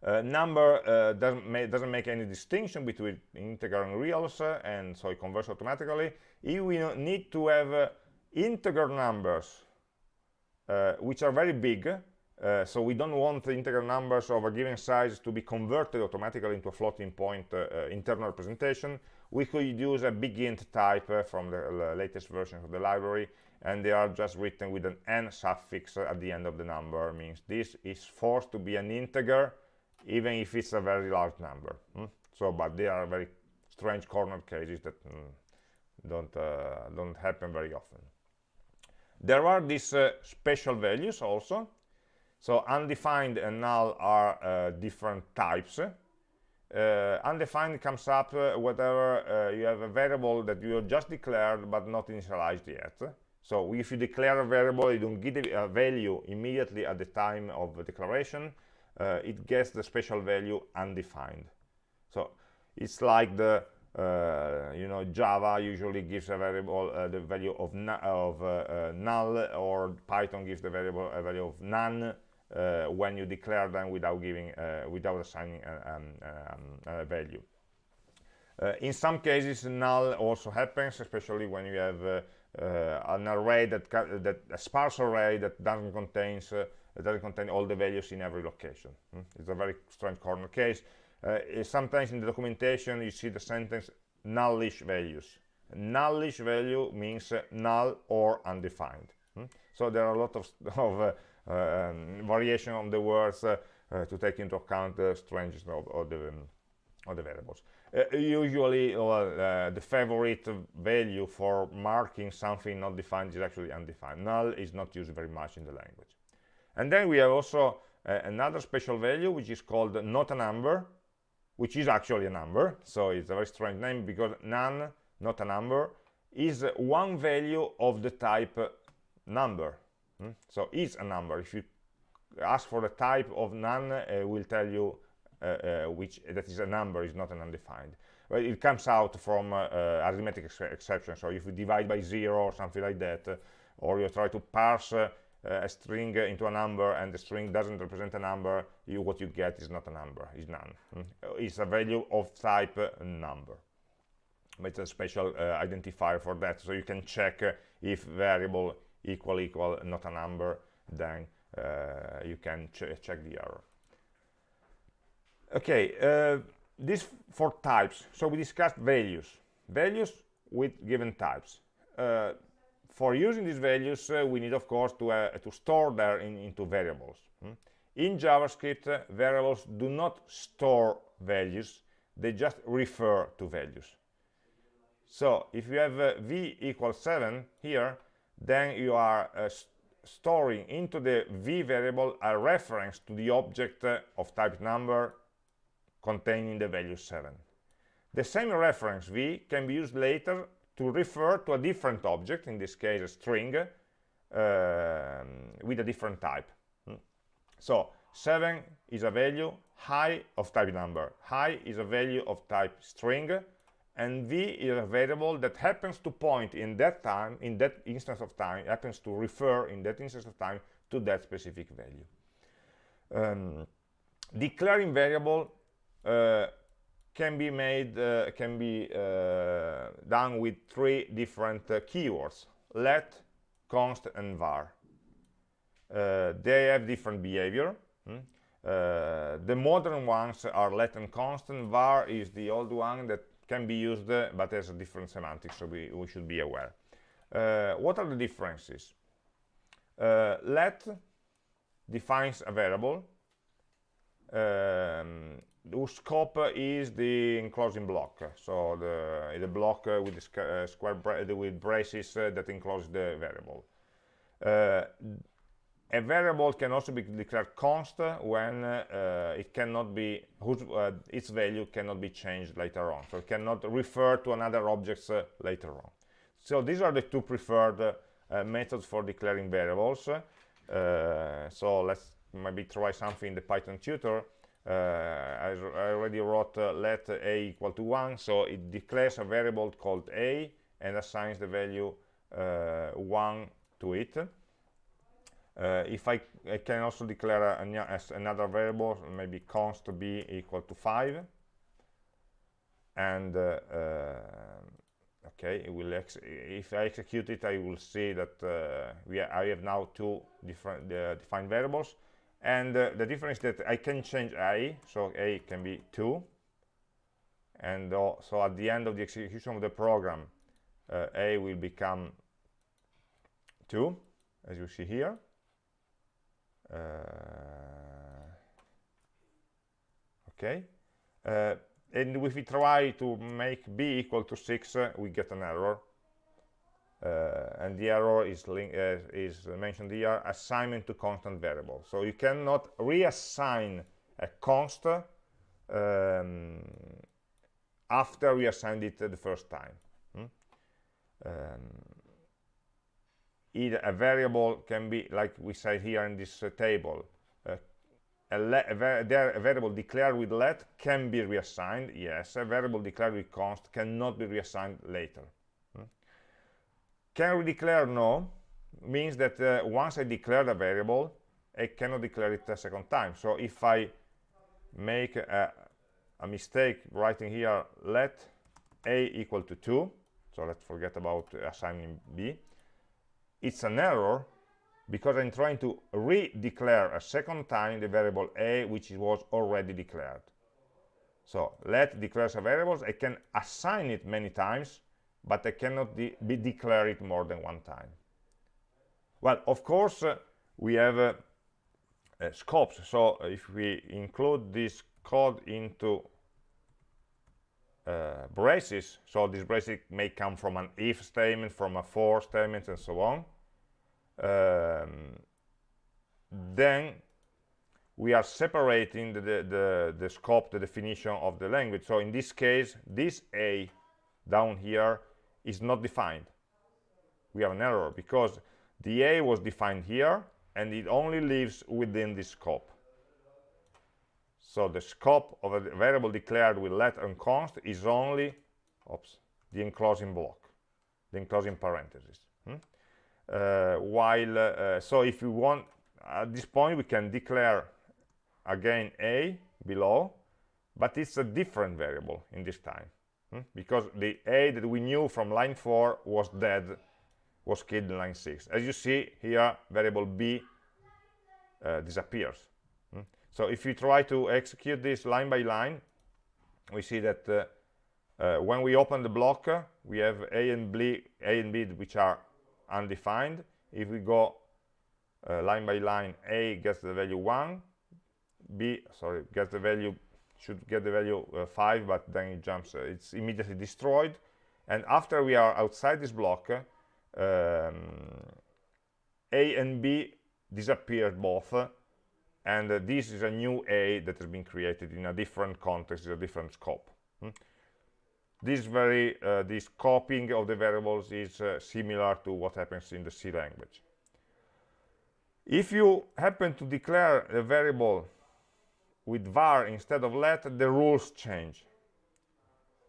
S1: uh, number uh, doesn't, ma doesn't, make any distinction between integer and reals, uh, and so it converts automatically. If we need to have uh, integer numbers, uh, which are very big, uh, so we don't want the integer numbers of a given size to be converted automatically into a floating point internal representation, we could use a big int type from the latest version of the library, and they are just written with an n suffix at the end of the number, means this is forced to be an integer, even if it's a very large number hmm? so but they are very strange corner cases that mm, don't uh, don't happen very often. There are these uh, special values also. So undefined and null are uh, different types. Uh, undefined comes up uh, whenever uh, you have a variable that you just declared but not initialized yet. So if you declare a variable you don't give a value immediately at the time of the declaration uh, it gets the special value undefined. So it's like the uh, you know java usually gives a variable uh, the value of, of uh, uh, null or python gives the variable a value of none uh, when you declare them without giving without assigning a, um, um, a value. In some cases null also happens especially when you have an array that that a sparse array that doesn't contains it doesn't contain all the values in every location mm? it's a very strange corner case uh, sometimes in the documentation you see the sentence nullish values nullish value means uh, null or undefined mm? so there are a lot of, of uh, um, variation on the words uh, uh, to take into account the strangeness of, of, the, um, of the variables. Uh, usually, the favorite value for marking something not defined is actually undefined. Null is not used very much in the language. And then we have also uh, another special value, which is called not a number, which is actually a number. So it's a very strange name because NaN, not a number, is one value of the type number. Hmm? So is a number. If you ask for the type of NaN, uh, will tell you uh, uh, which that is a number, is not an undefined. It comes out from uh, uh, arithmetic ex exception. So if you divide by zero or something like that, or you try to parse a string into a number and the string doesn't represent a number, you, what you get is not a number, is NaN. Mm? It's a value of type number. But it's a special identifier for that, so you can check if variable equal equal not a number, then uh, you can ch check the error. Okay, uh, this for types. So we discussed values, values with given types. Uh, for using these values, uh, we need, of course, to, uh, to store them in, into variables. Hmm? In JavaScript, uh, variables do not store values, they just refer to values. So if you have uh, v equals 7 here, then you are uh, storing into the v variable a reference to the object of type number containing the value 7. The same reference v can be used later to refer to a different object, in this case a string, uh, with a different type. Hmm. So 7 is a value high of type number, high is a value of type string, and v is a variable that happens to point in that time, in that instance of time, happens to refer in that instance of time to that specific value. Um, declaring variable uh, can be made uh, can be uh, done with three different keywords let const and var. They have different behavior hmm? Uh, the modern ones are let and const and var is the old one that can be used uh, but has a different semantics so we, we should be aware. Uh, what are the differences? Let defines a variable um, whose scope is the enclosing block. So the the block uh, with the uh, square bra with braces uh, that enclose the variable. Uh, a variable can also be declared const when uh, it cannot be whose uh, its value cannot be changed later on. So it cannot refer to another objects later on. So these are the two preferred methods for declaring variables. So let's maybe try something in the python tutor. uh, I, I, already wrote uh, let a equal to 1 so it declares a variable called a and assigns the value uh, 1 to it. If I, I, can also declare a, another variable maybe const b equal to 5 and okay it will if I execute it I will see that uh, we I have now two different uh, defined variables and uh, the difference is that I can change a so a can be 2 and uh, so at the end of the execution of the program uh, a will become 2 as you see here. Uh, okay. Uh, and if we try to make b equal to 6 uh, we get an error and the error is, uh, is mentioned here assignment to constant variable. So you cannot reassign a const um, after we assigned it the first time. Hmm? um, either a variable can be like we say here in this uh, table uh, a, a, a, variable declared with let can be reassigned. Yes a variable declared with const cannot be reassigned later can we declare no means that uh, once I declare a variable, I cannot declare it a second time. So if I make a, a mistake writing here let a equal to 2, so let's forget about assigning b, it's an error because I'm trying to re-declare a second time the variable a which was already declared. So let declares a variable, I can assign it many times but they cannot de be declare it more than one time. Well, of course, uh, we have uh, uh, scopes. So if we include this code into uh, braces so this braces may come from an if statement from a for statement and so on um, then we are separating the, the, the, the, scope, the definition of the language. So in this case, this A down here is not defined. We have an error because the A was defined here and it only lives within this scope. So the scope of a variable declared with let and const is only oops, the enclosing block, the enclosing parenthesis. Hmm? Uh, while, uh, so if we want, at this point we can declare again a below but it's a different variable in this time hmm? because the a that we knew from line 4 was dead was killed in line 6 as you see here variable b uh, disappears hmm? so if we try to execute this line by line we see that uh, uh, when we open the block uh, we have a and b a and b which are undefined if we go uh, line by line a gets the value 1 b sorry gets the value should get the value uh, 5 but then it jumps uh, it's immediately destroyed. And after we are outside this block um, a and b disappeared both and uh, this is a new a that has been created in a different context a different scope. Hmm? this very uh, this scoping of the variables is uh, similar to what happens in the C language. If you happen to declare a variable with var instead of let the rules change.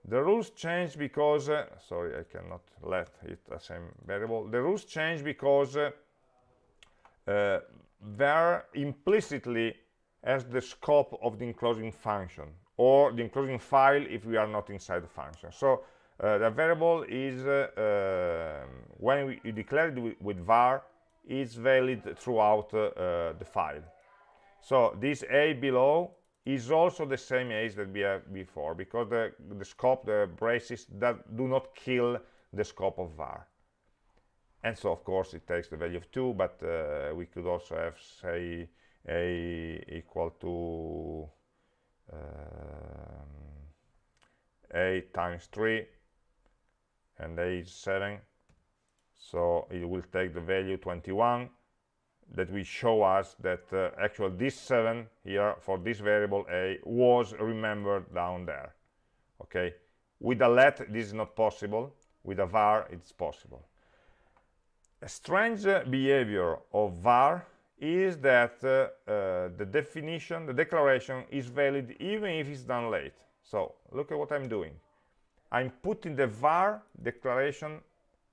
S1: The rules change because uh, sorry i cannot let it the same variable. The rules change because uh, uh, var implicitly has the scope of the enclosing function or the enclosing file if we are not inside the function. So uh, the variable is uh, um, when we declare it with, var is valid throughout uh, the file so this a below is also the same as that we had before because the, the scope, the braces that do not kill the scope of var. And so of course it takes the value of 2, but uh, we could also have say a equal to um, a times 3 and a is 7 so it will take the value 21 that will show us that uh, actually this 7 here for this variable a was remembered down there okay? With a let this is not possible. With a var it's possible. A strange uh, behavior of var is that uh, uh, the definition the declaration is valid even if it's done late. So look at what i'm doing. I'm putting the var declaration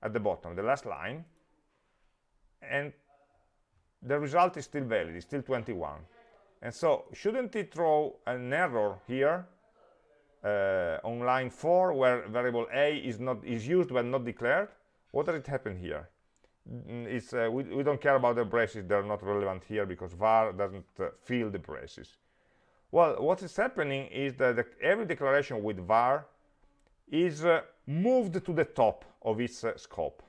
S1: at the bottom the last line and the result is still valid, it's still 21. And so shouldn't it throw an error here uh, on line 4 where variable a is not is used but not declared? What does it happen here? Mm, it's, uh, we, we, don't care about the braces, they're not relevant here because var doesn't uh, fill the braces. Well, what is happening is that the, every declaration with var is uh, moved to the top of its uh, scope.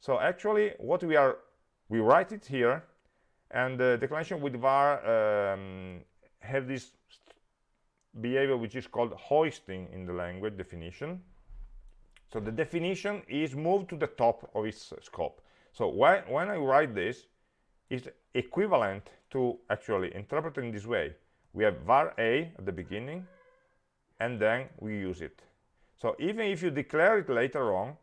S1: So actually what we are, we write it here and the declaration with var um, have this behavior which is called hoisting in the language definition. So the definition is moved to the top of its scope. So when, when i write this it's equivalent to actually interpreting this way. We have var a at the beginning and then we use it. So even if you declare it later on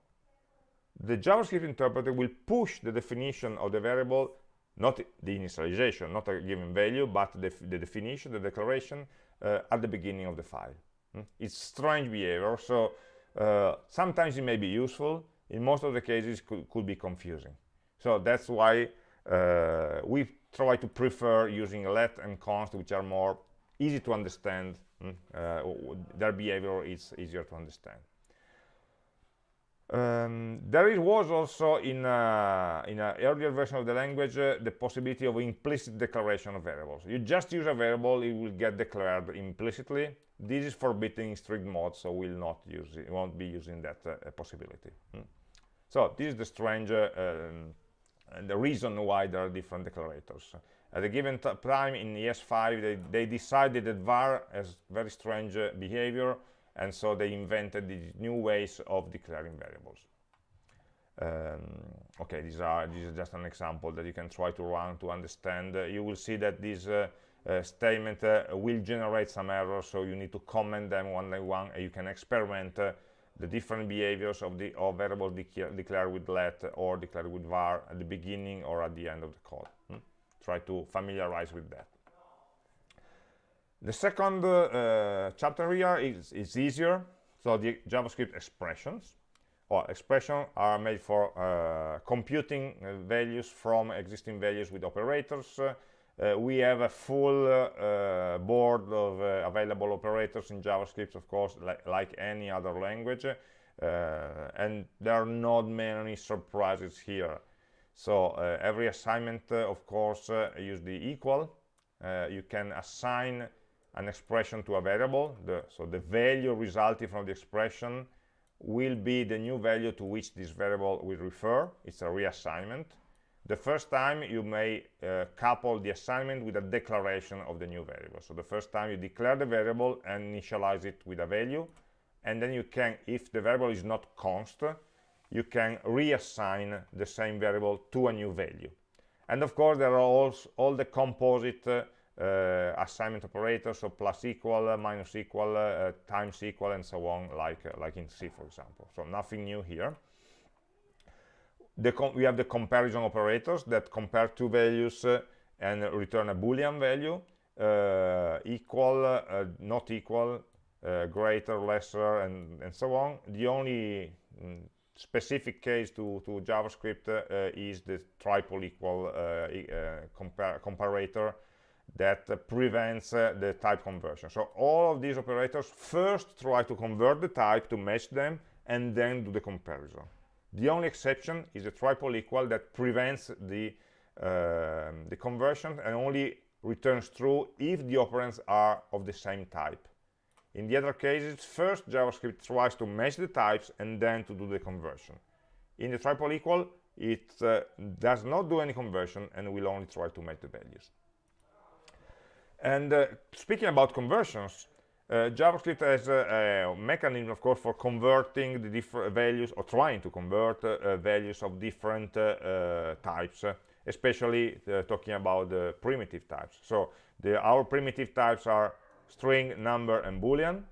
S1: the javascript interpreter will push the definition of the variable not the initialization, not a given value, but the, the definition, the declaration uh, at the beginning of the file. Hmm? It's strange behavior, so uh, sometimes it may be useful, in most of the cases could, could be confusing. So that's why uh, we try to prefer using let and const, which are more easy to understand. Hmm? Uh, their behavior is easier to understand. Um, there was also in, uh, in an earlier version of the language uh, the possibility of implicit declaration of variables. You just use a variable, it will get declared implicitly. This is forbidden in strict mode, so we'll not use it, won't be using that uh, possibility. Hmm. So this is the strange uh, um, the reason why there are different declarators. At a given time in ES5, they, they, decided that var has very strange uh, behavior, and so they invented these new ways of declaring variables. Um, okay these are this is just an example that you can try to run to understand. Uh, you will see that this uh, uh, statement uh, will generate some errors so you need to comment them one by one and you can experiment uh, the different behaviors of the of variables declared with let or declared with var at the beginning or at the end of the code. Hmm? try to familiarize with that the second uh, chapter here is, is easier so the javascript expressions or expressions are made for uh, computing uh, values from existing values with operators uh, we have a full uh, board of uh, available operators in JavaScript, of course, li like any other language, and there are not many surprises here. So every assignment, of course, use the equal. you can assign an expression to a variable, the, so the value resulting from the expression will be the new value to which this variable will refer. It's a reassignment. The first time you may uh, couple the assignment with a declaration of the new variable. So the first time you declare the variable and initialize it with a value, and then you can, if the variable is not const, you can reassign the same variable to a new value. And of course, there are also all the composite uh, assignment operators, so plus equal, uh, minus equal, uh, times equal, and so on, like, uh, like in C, for example. So nothing new here we have the comparison operators that compare two values uh, and return a boolean value uh, equal uh, not equal uh, greater lesser and and so on the only mm, specific case to to javascript uh, is the triple equal uh, compar comparator that prevents the type conversion so all of these operators first try to convert the type to match them and then do the comparison the only exception is a triple equal that prevents the, uh, the conversion and only returns true if the operands are of the same type. In the other cases, first JavaScript tries to match the types and then to do the conversion. In the triple equal, it uh, does not do any conversion and will only try to match the values. And uh, speaking about conversions, uh, JavaScript has a, a, mechanism, of course, for converting the different values or trying to convert uh, values of different uh, uh types, uh, especially uh, talking about the primitive types. So the, our primitive types are string, number, and boolean,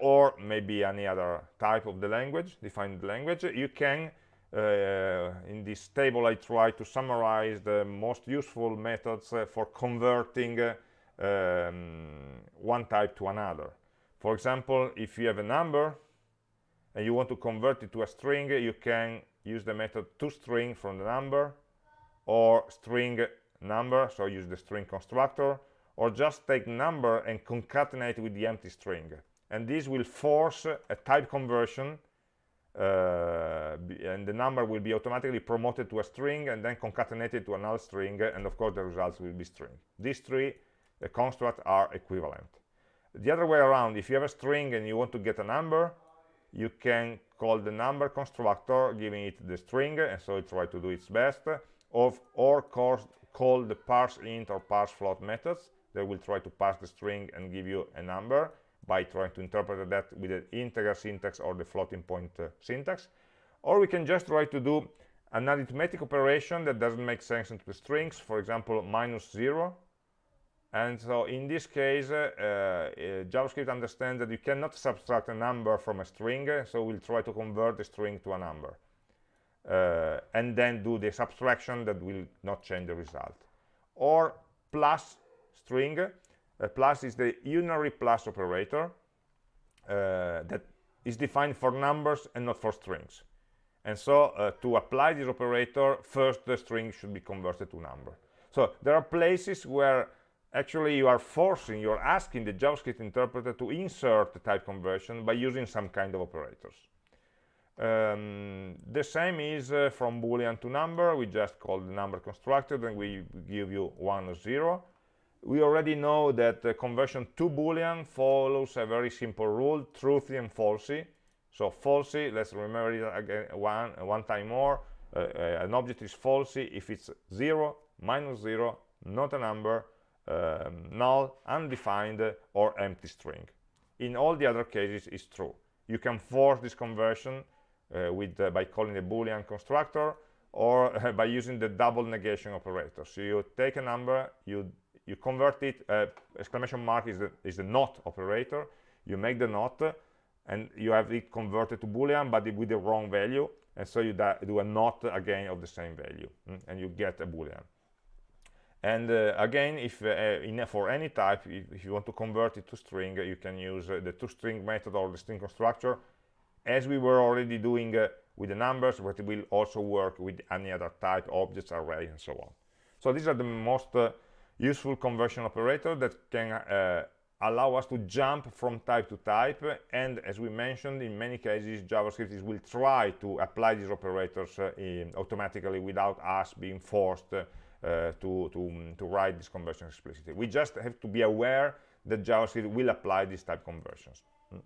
S1: or maybe any other type of the language, defined language. You can, Uh, in this table, I try to summarize the most useful methods uh, for converting uh, um, one type to another. For example, if you have a number and you want to convert it to a string, you can use the method toString from the number or string number, so use the string constructor, or just take number and concatenate with the empty string. And this will force a type conversion uh, and the number will be automatically promoted to a string and then concatenated to another string and of course the results will be string. These three the constructs are equivalent. The other way around, if you have a string and you want to get a number, you can call the number constructor, giving it the string, and so it tries to do its best, of, or course call the parse int or parse float methods that will try to parse the string and give you a number by trying to interpret that with the integer syntax or the floating point uh, syntax. Or we can just try to do an arithmetic operation that doesn't make sense into the strings, for example, minus zero, and so in this case, uh, uh, JavaScript understands that you cannot subtract a number from a string, so we'll try to convert the string to a number. Uh, and then do the subtraction that will not change the result. Or plus string, uh, plus is the unary plus operator uh, that is defined for numbers and not for strings. And so uh, to apply this operator, first the string should be converted to number. So there are places where actually you are forcing, you're asking the JavaScript interpreter to insert the type conversion by using some kind of operators. Um, the same is uh, from boolean to number we just call the number constructor and we give you one or zero we already know that the conversion to boolean follows a very simple rule truthy and falsy. So falsy let's remember it again one one time more. Uh, uh, an object is falsy if it's zero minus zero not a number um, null, undefined, or empty string. in all the other cases it's true. You can force this conversion uh, with uh, by calling the boolean constructor or by using the double negation operator. So you take a number you you convert it uh, exclamation mark is the is the not operator. You make the not and you have it converted to boolean but with the wrong value. And so you do a not again of the same value mm, and you get a boolean. And uh, again if uh, in, for any type if, if, you want to convert it to string you can use uh, the toString method or the string constructor. As we were already doing uh, with the numbers but it will also work with any other type objects array and so on. So these are the most uh, useful conversion operator that can uh, allow us to jump from type to type. And as we mentioned in many cases javascript will try to apply these operators uh, automatically without us being forced uh, to, to, to write this conversion explicitly. We just have to be aware that javascript will apply these type conversions. Mm.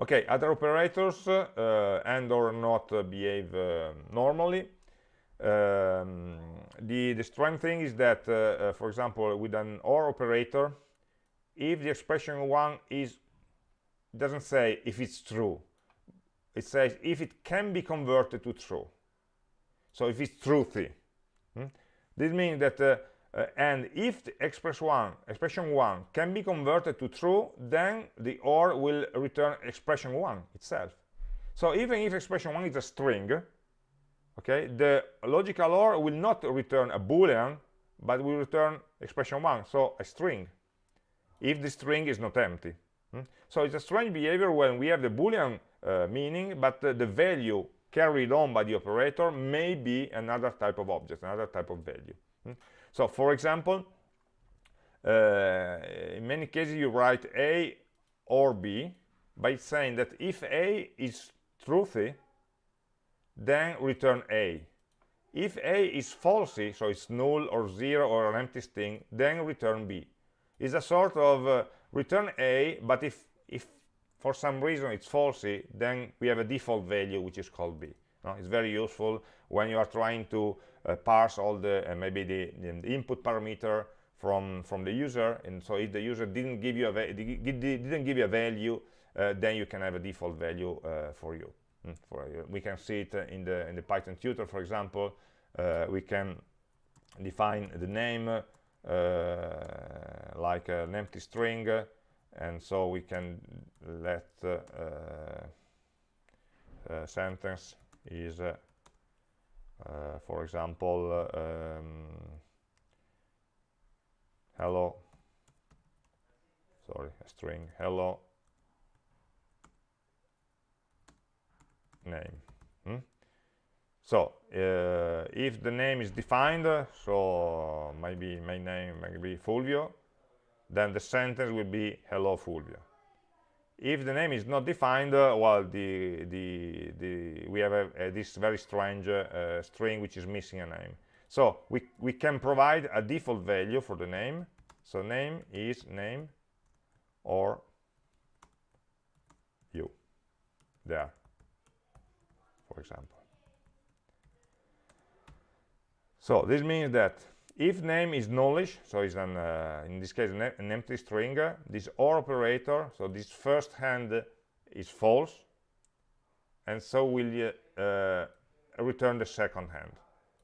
S1: okay other operators uh, and or not uh, behave uh, normally um, the the strange thing is that uh, uh, for example with an or operator if the expression one is doesn't say if it's true it says if it can be converted to true so if it's truthy hmm? this means that uh, uh, and if the express one expression one can be converted to true then the or will return expression one itself so even if expression one is a string okay the logical or will not return a boolean but will return expression one so a string if the string is not empty hmm? so it's a strange behavior when we have the boolean uh, meaning but uh, the value carried on by the operator may be another type of object another type of value hmm? so for example uh, in many cases you write a or b by saying that if a is truthy then return a. If a is falsy so it's null or zero or an empty string then return b. Is a sort of uh, return a but if if for some reason it's falsy then we have a default value which is called b. No? it's very useful when you are trying to uh, parse all the uh, maybe the, the, input parameter from from the user. And so if the user didn't give you a didn't give you a value uh, then you can have a default value uh, for you for you. we can see it in the in the python tutor for example. Uh, we can define the name uh, like an empty string and so we can let uh, uh, sentence is for example um, hello. Sorry a string. Hello name hmm? so uh, if the name is defined so maybe my name maybe Fulvio then the sentence will be hello Fulvio. If the name is not defined uh, well the the the we have a, a, this very strange uh, string which is missing a name. So we we can provide a default value for the name. So name is name or you. There for example. So this means that if name is knowledge, so it's an uh, in this case an, an, empty string this or operator so this first hand is false and so will uh, return the second hand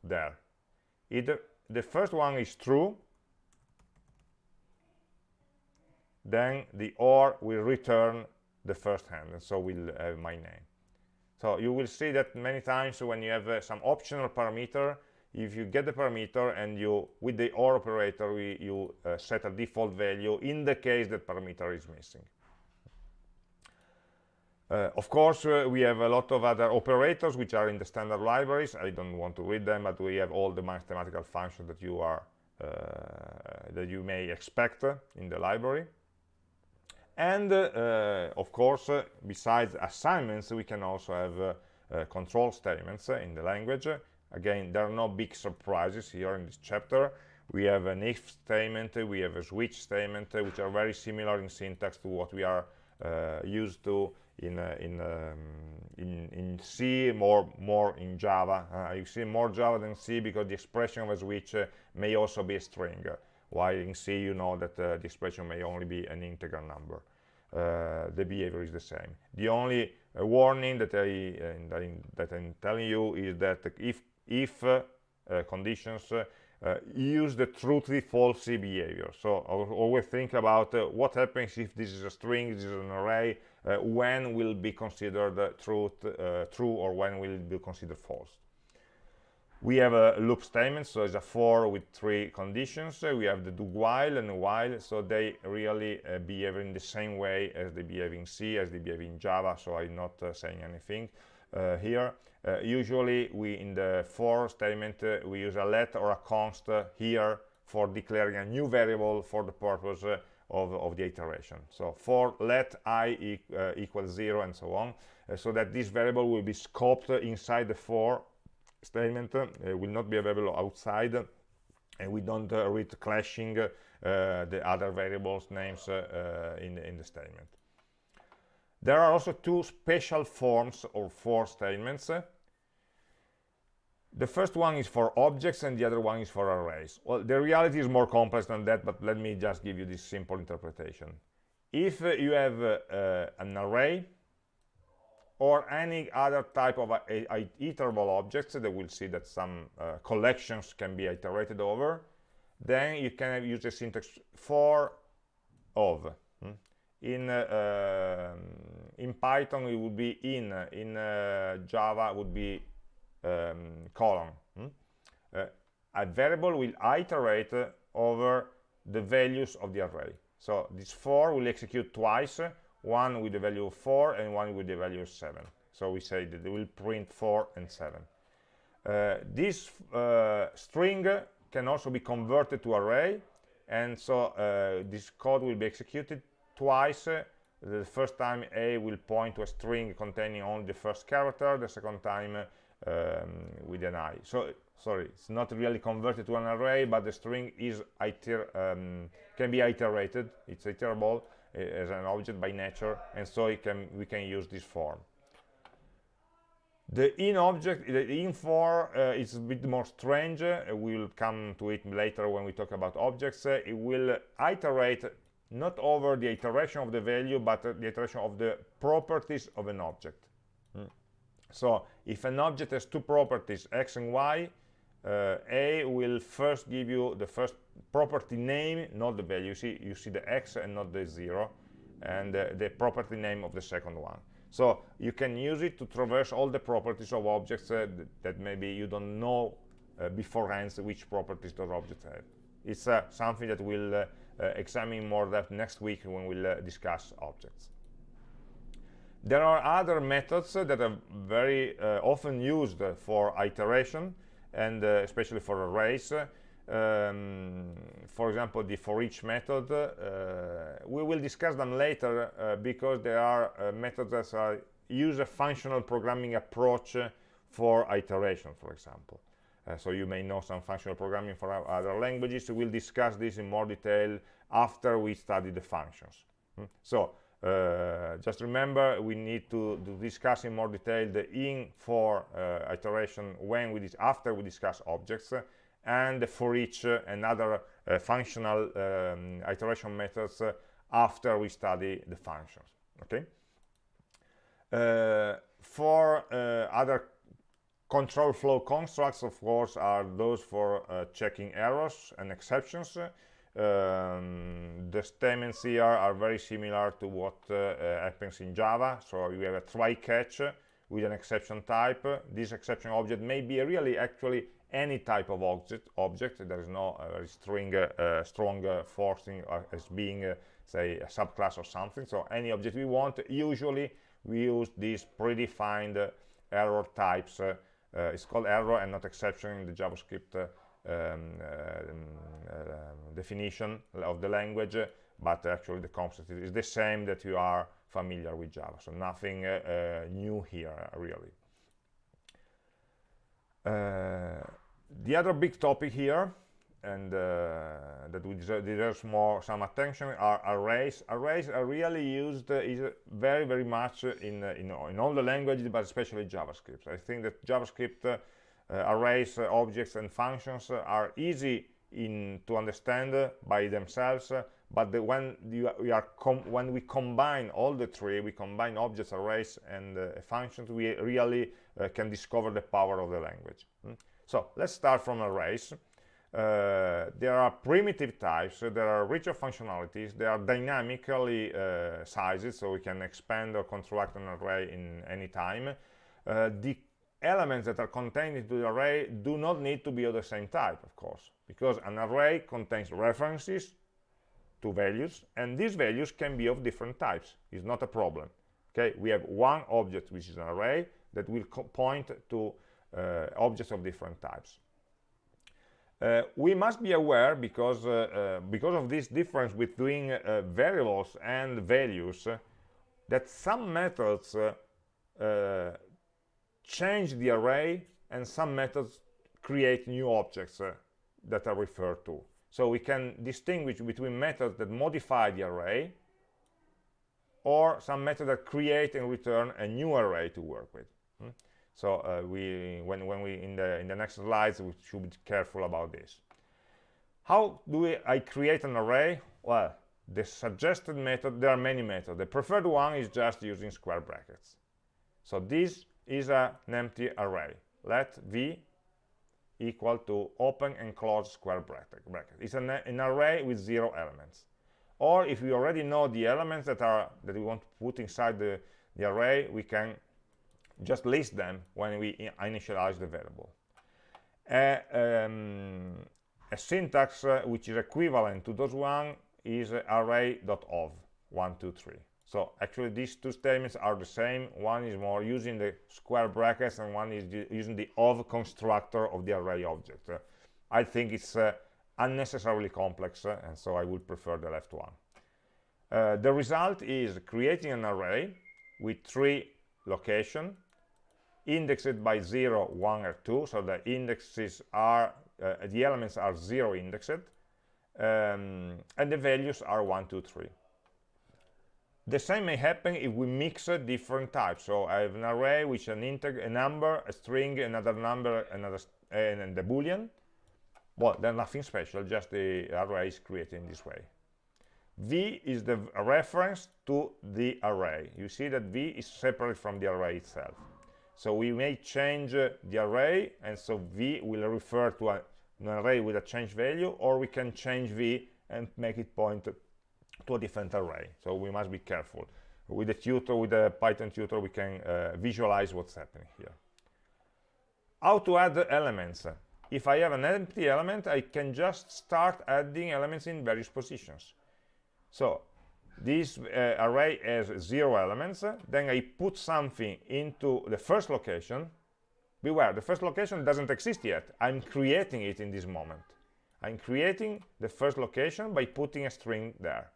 S1: there. Either the first one is true then the or will return the first hand and so will have my name so you will see that many times when you have uh, some optional parameter if you get the parameter and you with the or operator we, you uh, set a default value in the case that parameter is missing. Uh, of course uh, we have a lot of other operators which are in the standard libraries. I don't want to read them but we have all the mathematical functions that you are uh, that you may expect in the library and uh, of course besides assignments we can also have control statements in the language Again, there are no big surprises here in this chapter. We have an if statement, we have a switch statement, uh, which are very similar in syntax to what we are uh, used to in uh, in, um, in, in C, more more in Java. Uh, you see more Java than C because the expression of a switch uh, may also be a string, while in C you know that uh, the expression may only be an integer number. Uh, the behavior is the same. The only uh, warning that I uh, that I'm telling you is that if if conditions uh, use the truthy falsy behavior so always think about uh, what happens if this is a string this is an array uh, when will be considered truth true or when will be considered false we have a loop statement so it's a for with three conditions. We have the do while and while so they really uh, behave in the same way as they behave in c as they behave in java so i'm not uh, saying anything uh, here. Uh, usually we in the for statement uh, we use a let or a const here for declaring a new variable for the purpose of, of, the iteration. So for let i e uh, equals zero and so on uh, so that this variable will be scoped inside the for statement uh, will not be available outside and we don't read clashing the other variables names in, in the statement there are also two special forms or for statements. The first one is for objects and the other one is for arrays. Well, the reality is more complex than that, but let me just give you this simple interpretation. If uh, you have uh, uh, an array or any other type of uh, iterable objects, that we'll see that some uh, collections can be iterated over, then you can use the syntax for of. In uh, um, in python it would be in in uh, java would be um, colon. Hmm? uh, a variable will iterate over the values of the array. So this for will execute twice one with the value of 4 and one with the value of 7 so we say that it will print 4 and 7 uh, this uh, string can also be converted to array. And so uh, this code will be executed twice. The first time a will point to a string containing only the first character the second time um, with an i. So sorry it's not really converted to an array but the string is iter um, can be iterated. It's iterable. uh, as an object by nature and so it can we can use this form. The in object the in for uh, is a bit more strange. Uh, we'll come to it later when we talk about objects. Uh, it will iterate not over the iteration of the value but uh, the iteration of the properties of an object. Mm. so if an object has two properties x and y uh, a will first give you the first property name not the value. You see you see the x and not the zero and uh, the property name of the second one. So you can use it to traverse all the properties of objects uh, that maybe you don't know uh, beforehand which properties those objects have. It's uh, something that we'll uh, examine more depth next week when we'll discuss objects. There are other methods that are very often used for iteration and especially for arrays. Um, for example, the for each method. Uh, we will discuss them later uh, because there are uh, methods that use a functional programming approach for iteration, for example. Uh, so you may know some functional programming for other languages. We'll discuss this in more detail after we study the functions. Hmm? So uh, just remember we need to, to, discuss in more detail the in for uh, iteration when we after we discuss objects uh, and for each uh, and other uh, functional um, iteration methods uh, after we study the functions okay for other Control flow constructs, of course, are those for checking errors and exceptions. Um, the statements here are very similar to what uh, uh, happens in Java. So you have a try catch with an exception type. This exception object may be really actually any type of object. object. There is no uh, string, uh, strong uh, forcing as being, say, a subclass or something. So any object we want, usually we use these predefined error types uh, it's called error and not exception in the JavaScript uh, uh, definition of the language, but actually the concept is the same that you are familiar with Java. So nothing new here, really. the other big topic here and uh, that deserves more some attention are arrays arrays are really used uh, is very very much in, uh, in, in all the languages but especially javascript i think that javascript uh, arrays objects and functions are easy in to understand by themselves but the, when we are when we combine all the three we combine objects arrays and uh, functions we really uh, can discover the power of the language. Mm? so let's start from arrays. Uh, there are primitive types there are richer functionalities there are dynamically uh, sizes so we can expand or contract an array in any time. Uh, the elements that are contained into the array do not need to be of the same type of course because an array contains references to values and these values can be of different types. It's not a problem okay? We have one object which is an array that will point to uh, objects of different types. Uh, we must be aware because uh, uh because of this difference between uh, variables and values uh, that some methods change the array and some methods create new objects that are referred to so we can distinguish between methods that modify the array or some method that create and return a new array to work with. Hmm? So uh, we, when, when we in the in the next slides, we should be careful about this. How do we, I create an array? Well, the suggested method, there are many methods. The preferred one is just using square brackets. So this is a, an empty array. Let v equal to open and close square bracket. bracket. It's an, an array with zero elements. Or if we already know the elements that are that we want to put inside the, the array, we can just list them when we initialize the variable. Um, a syntax uh, which is equivalent to those one is array.of, one, two, three. So actually these two statements are the same. One is more using the square brackets and one is using the of constructor of the array object. Uh, I think it's uh, unnecessarily complex uh, and so I would prefer the left one. Uh, the result is creating an array with three location indexed by 0, 1, or 2. So the indexes are, uh, the elements are 0 indexed um, and the values are 1, 2, 3 the same may happen if we mix different types. So I have an array which an integer, a number, a string, another number, another, and, and the boolean. Well, there's nothing special, just the array is created in this way. v is the reference to the array. You see that v is separate from the array itself. So we may change uh, the array, and so v will refer to a, an array with a change value, or we can change v and make it point to a different array. So we must be careful. With the tutor with the python tutor we can uh, visualize what's happening here. How to add elements? If i have an empty element i can just start adding elements in various positions. So this uh, array has zero elements. Then i put something into the first location. Beware the first location doesn't exist yet. I'm creating it in this moment. I'm creating the first location by putting a string there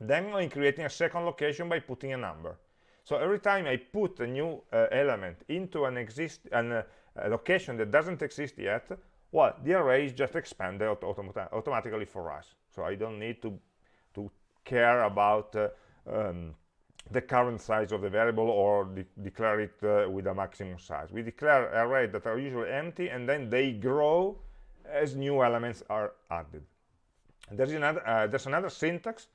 S1: then I'm creating a second location by putting a number. So every time I put a new uh, element into an, exist an, uh, location that doesn't exist yet, well, the array is just expanded autom automatically for us. So I don't need to, to care about uh, um, the current size of the variable or de declare it uh, with a maximum size. We declare arrays that are usually empty and then they grow as new elements are added. There's another, uh, there's another syntax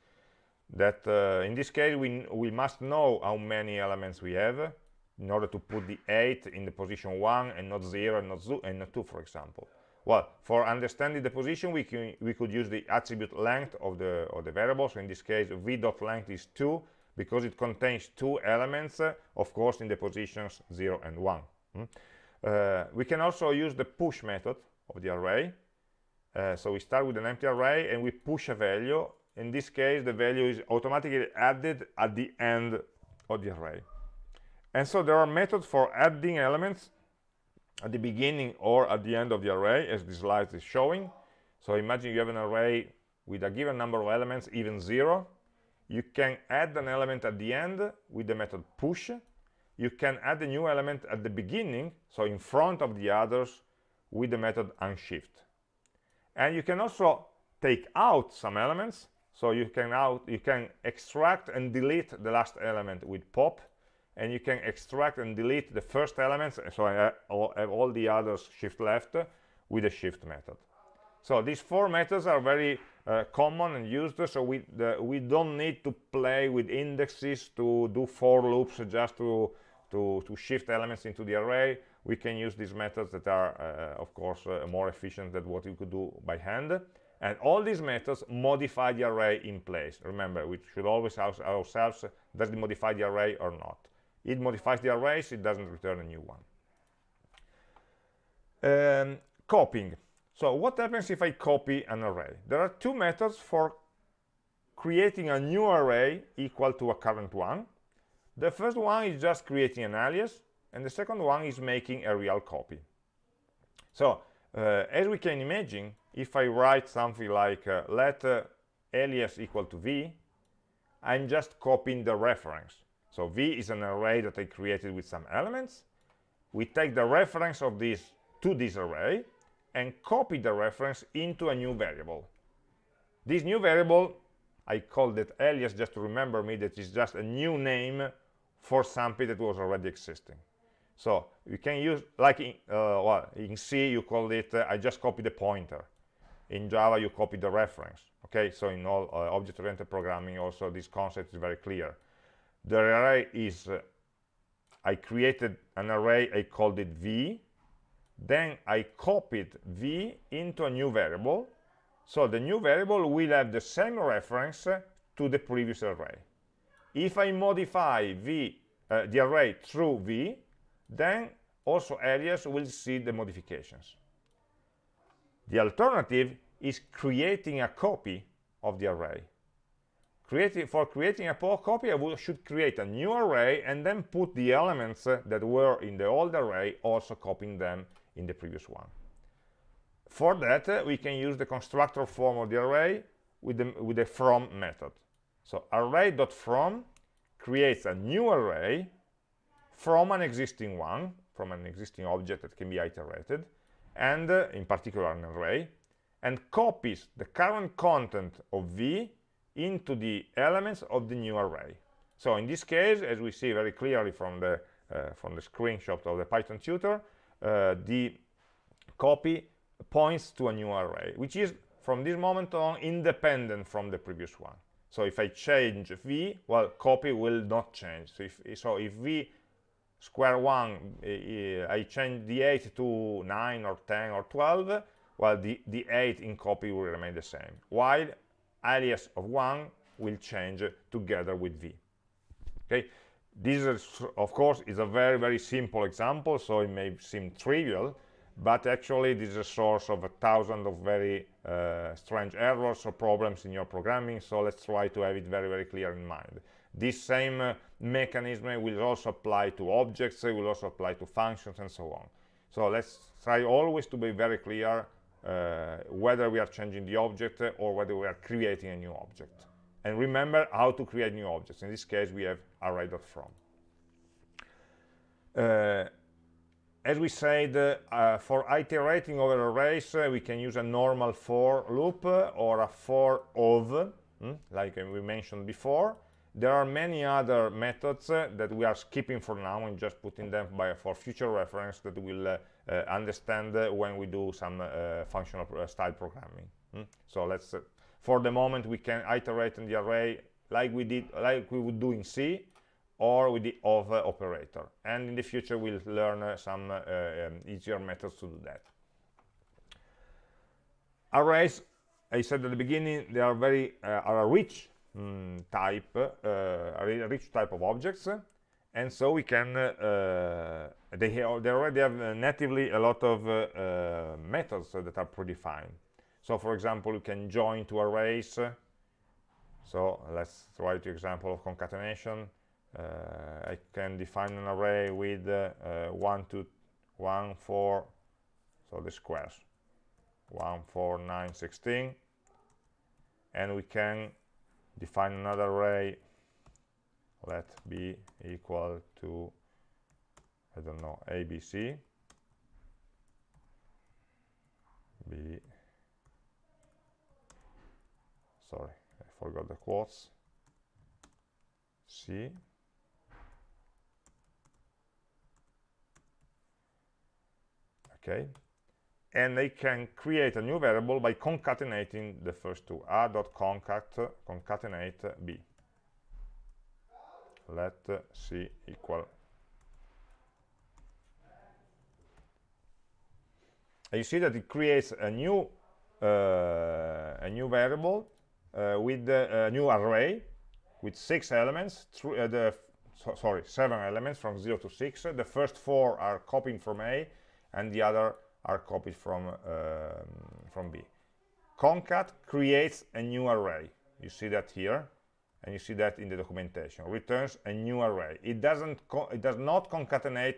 S1: that uh, in this case we, we must know how many elements we have in order to put the 8 in the position 1 and not 0 and not, and not 2 for example. Well for understanding the position we can we could use the attribute length of the of the variable so in this case v dot length is 2 because it contains two elements uh, of course in the positions 0 and 1 hmm? uh, we can also use the push method of the array. Uh, so we start with an empty array and we push a value in this case the value is automatically added at the end of the array. And so there are methods for adding elements at the beginning or at the end of the array as this slide is showing. So imagine you have an array with a given number of elements even zero. You can add an element at the end with the method push. You can add a new element at the beginning so in front of the others with the method unshift. And you can also take out some elements so you can now you can extract and delete the last element with pop and you can extract and delete the first elements so I have all the others shift left with the shift method. So these four methods are very uh, common and used so we the, we don't need to play with indexes to do for loops just to to to shift elements into the array. We can use these methods that are uh, of course uh, more efficient than what you could do by hand and all these methods modify the array in place. Remember we should always ask ourselves does it modify the array or not? It modifies the arrays it doesn't return a new one. Um, copying. So what happens if I copy an array? There are two methods for creating a new array equal to a current one. The first one is just creating an alias and the second one is making a real copy. So uh, as we can imagine if I write something like uh, let uh, alias equal to v I'm just copying the reference. So v is an array that I created with some elements. We take the reference of this to this array and copy the reference into a new variable. This new variable I called it alias just to remember me that is just a new name for something that was already existing. So you can use like in, uh, well, in C you call it uh, I just copy the pointer in Java you copy the reference okay? So in all uh, object-oriented programming also this concept is very clear. The array is uh, I created an array I called it V then I copied V into a new variable. So the new variable will have the same reference to the previous array. If I modify V uh, the array through V then also alias will see the modifications the alternative is creating a copy of the array. Creating for creating a copy I should create a new array and then put the elements uh, that were in the old array also copying them in the previous one. For that uh, we can use the constructor form of the array with the with the from method. So array.from creates a new array from an existing one from an existing object that can be iterated and uh, in particular an array and copies the current content of v into the elements of the new array so in this case as we see very clearly from the uh, from the screenshot of the python tutor uh, the copy points to a new array which is from this moment on independent from the previous one. So if i change v well copy will not change. So if so if v square one uh, i change the 8 to 9 or 10 or 12 well the the 8 in copy will remain the same while alias of 1 will change together with v. Okay? This is, of course is a very very simple example so it may seem trivial but actually this is a source of a thousand of very uh, strange errors or problems in your programming so let's try to have it very very clear in mind this same uh, mechanism will also apply to objects it will also apply to functions and so on. So let's try always to be very clear uh, whether we are changing the object or whether we are creating a new object. And remember how to create new objects. In this case we have array.from uh, as we said uh, for iterating over arrays uh, we can use a normal for loop uh, or a for of hmm, like we mentioned before there are many other methods uh, that we are skipping for now and just putting them by for future reference that we'll uh, uh, understand when we do some functional style programming. Hmm? so let's for the moment we can iterate in the array like we did like we would do in C or with the of uh, operator. And in the future we'll learn uh, some uh, um, easier methods to do that. Arrays i said at the beginning they are very uh, are rich mm, type uh, rich type of objects and so we can uh, they, they already have natively a lot of methods that are predefined. So for example you can join to arrays so let's try the example of concatenation. Uh, I can define an array with uh, 1 two 1 4 so the squares. 1 4 9 16 and we can define another array let b equal to I don't know abc b. Sorry I forgot the quotes. C. Okay and they can create a new variable by concatenating the first two a.concat concatenate b. Let c equal and you see that it creates a new uh, a new variable uh, with a new array with six elements through the so, sorry seven elements from 0 to 6 the first four are copying from a and the other are copied from um, from b. Concat creates a new array. You see that here and you see that in the documentation. Returns a new array. It doesn't it does not concatenate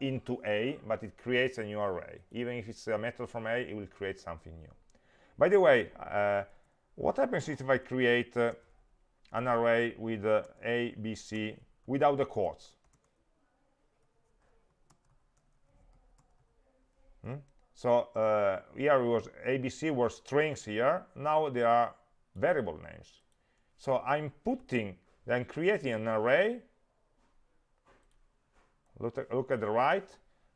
S1: into a but it creates a new array. Even if it's a method from a it will create something new. By the way uh, what happens if i create uh, an array with uh, a b c without the quotes hmm? so uh, here was abc were strings here. Now they are variable names. So i'm putting then creating an array. Look at, look at the right.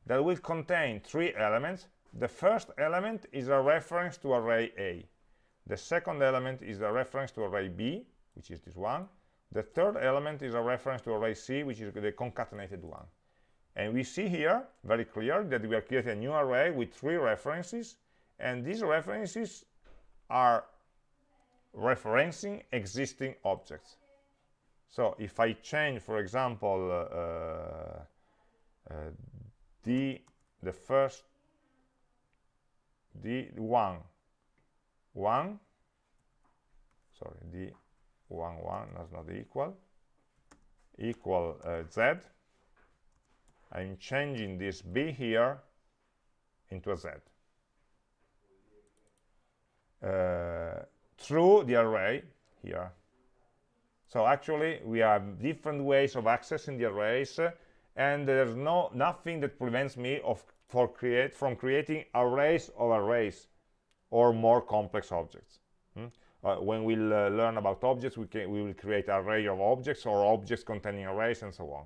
S1: That will contain three elements. The first element is a reference to array a. The second element is a reference to array b which is this one. The third element is a reference to array c which is the concatenated one and we see here very clear that we are creating a new array with three references. And these references are referencing existing objects. So if I change for example uh, uh, the the first the one one sorry the one one that's not equal equal uh, z I'm changing this b here into a z. Uh, through the array here. So actually we have different ways of accessing the arrays and there's no nothing that prevents me of for create from creating arrays of arrays or more complex objects. Hmm? uh, when we'll uh, learn about objects we can we will create array of objects or objects containing arrays and so on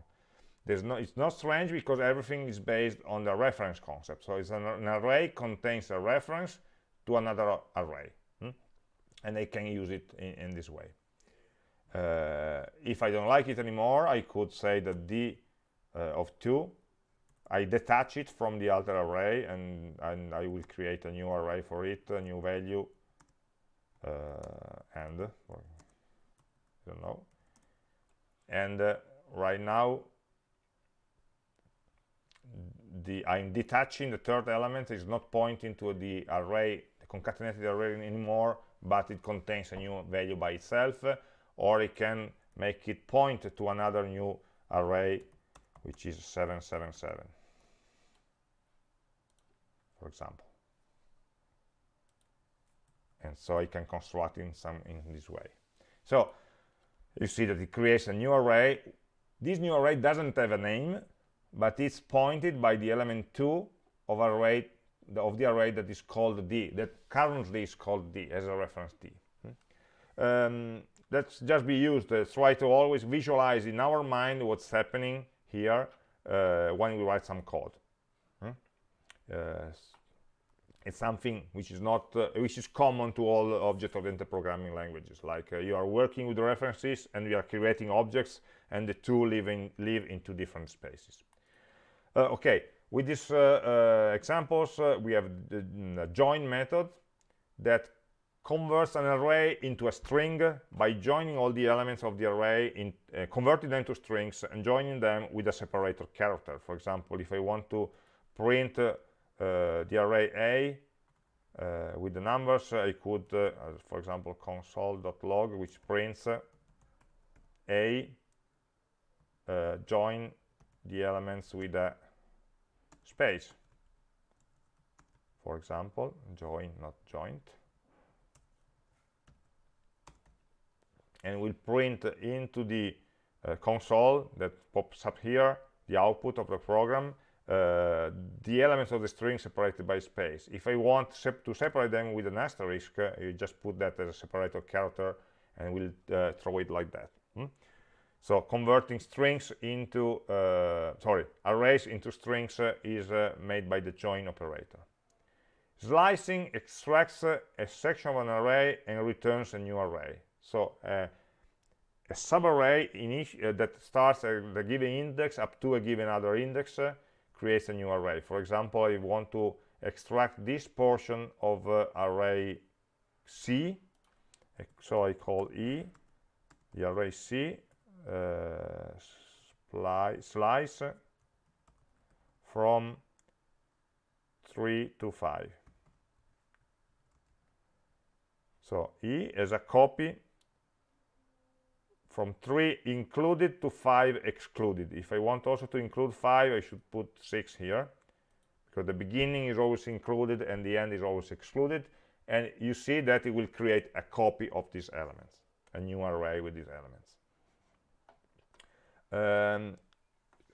S1: there's no it's not strange because everything is based on the reference concept. So it's an, an array contains a reference to another array hmm? and I can use it in, in this way. Uh, if I don't like it anymore I could say that d uh, of 2 I detach it from the other array and, and I will create a new array for it, a new value uh, and I don't know. And uh, right now the I'm detaching the third element is not pointing to the array the concatenated array anymore but it contains a new value by itself or it can make it point to another new array which is 777 for example. And so I can construct in some in this way. So you see that it creates a new array. This new array doesn't have a name but it's pointed by the element 2 of array of the array that is called d that currently is called d as a reference d. Um, let's just be used uh, try to always visualize in our mind what's happening here uh, when we write some code. Hmm? uh, it's something which is not uh, which is common to all object-oriented programming languages. Like uh, you are working with references and you are creating objects and the two live in live in two different spaces okay with these uh, examples we have the, the join method that converts an array into a string by joining all the elements of the array in uh, converting them to strings and joining them with a separator character. For example if i want to print uh, the array a uh, with the numbers i could uh, for example console.log which prints a uh, join the elements with a space. For example join not joint. And we'll print into the uh, console that pops up here the output of the program uh, the elements of the string separated by space. If I want sep to separate them with an asterisk uh, you just put that as a separator character and we'll uh, throw it like that? So converting strings into uh, sorry arrays into strings uh, is made by the join operator Slicing extracts a section of an array and returns a new array. So uh, a subarray uh, that starts at the given index up to a given other index uh, creates a new array. For example, I want to extract this portion of uh, array C, so I call E, the array C, uh, Uh, slice from 3 to 5. So E is a copy from 3 included to 5 excluded. If I want also to include 5, I should put 6 here, because the beginning is always included and the end is always excluded. And you see that it will create a copy of these elements, a new array with these elements. Um,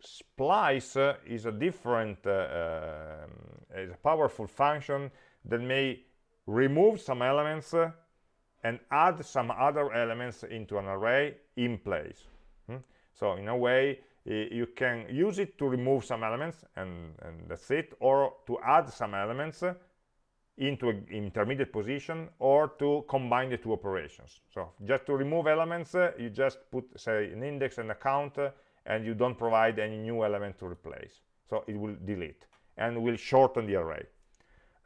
S1: splice is a different, uh, um, is a powerful function that may remove some elements uh, and add some other elements into an array in place. Hmm? So in a way, you can use it to remove some elements and, and that's it, or to add some elements into an intermediate position or to combine the two operations. So just to remove elements, uh, you just put, say, an index and a count, uh, and you don't provide any new element to replace. So it will delete and will shorten the array.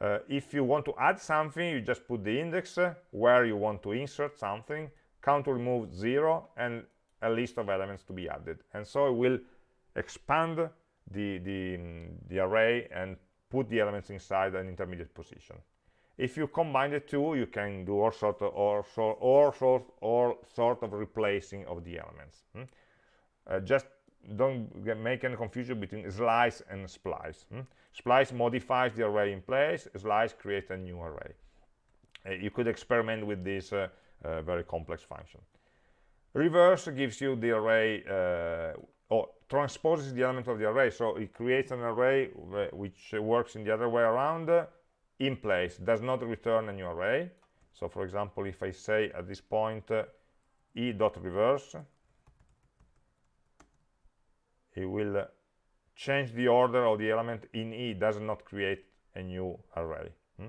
S1: Uh, if you want to add something, you just put the index uh, where you want to insert something, count to remove zero, and a list of elements to be added. And so it will expand the, the, the array and put the elements inside an intermediate position. If you combine the two, you can do all sort of, or, sort, or sort of replacing of the elements. Hmm? Uh, just don't get, make any confusion between slice and splice. Hmm? Splice modifies the array in place, slice creates a new array. Uh, you could experiment with this uh, uh very complex function. Reverse gives you the array, uh, or transposes the element of the array, so it creates an array which works in the other way around uh, in place, does not return a new array. So for example, if I say at this point e dot reverse, it will change the order of the element in E does not create a new array. Hmm?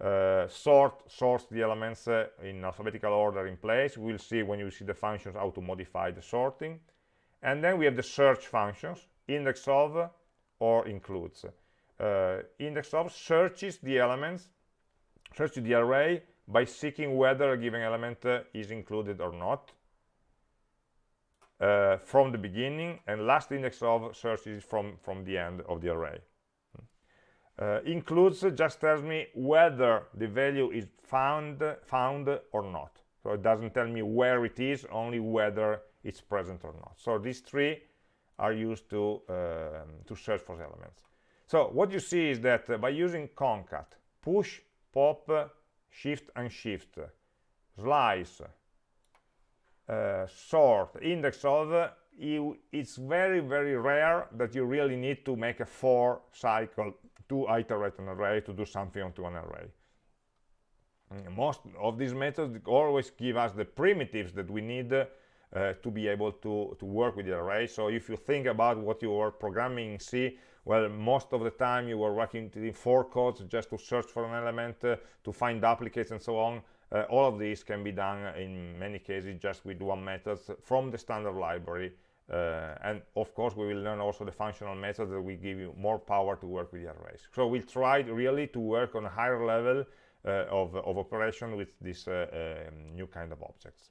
S1: Uh, sort sorts the elements uh, in alphabetical order in place. We'll see when you see the functions how to modify the sorting. And then we have the search functions, index of or includes. Uh, index of searches the elements, searches the array by seeking whether a given element uh, is included or not uh, from the beginning and last index of searches from from the end of the array uh, includes just tells me whether the value is found found or not so it doesn't tell me where it is only whether it's present or not. So these three are used to um, to search for elements. So what you see is that uh, by using concat push pop shift unshift slice uh, sort index of you, it's very very rare that you really need to make a for cycle to iterate an array to do something onto an array. Mm, most of these methods always give us the primitives that we need uh, to be able to, to work with the array. So if you think about what you were programming in C, well, most of the time you were working writing four codes just to search for an element, uh, to find duplicates and so on. Uh, all of these can be done in many cases just with one method from the standard library. Uh, and of course, we will learn also the functional methods that will give you more power to work with the arrays. So we tried really to work on a higher level uh, of, of, operation with this uh, um, new kind of objects.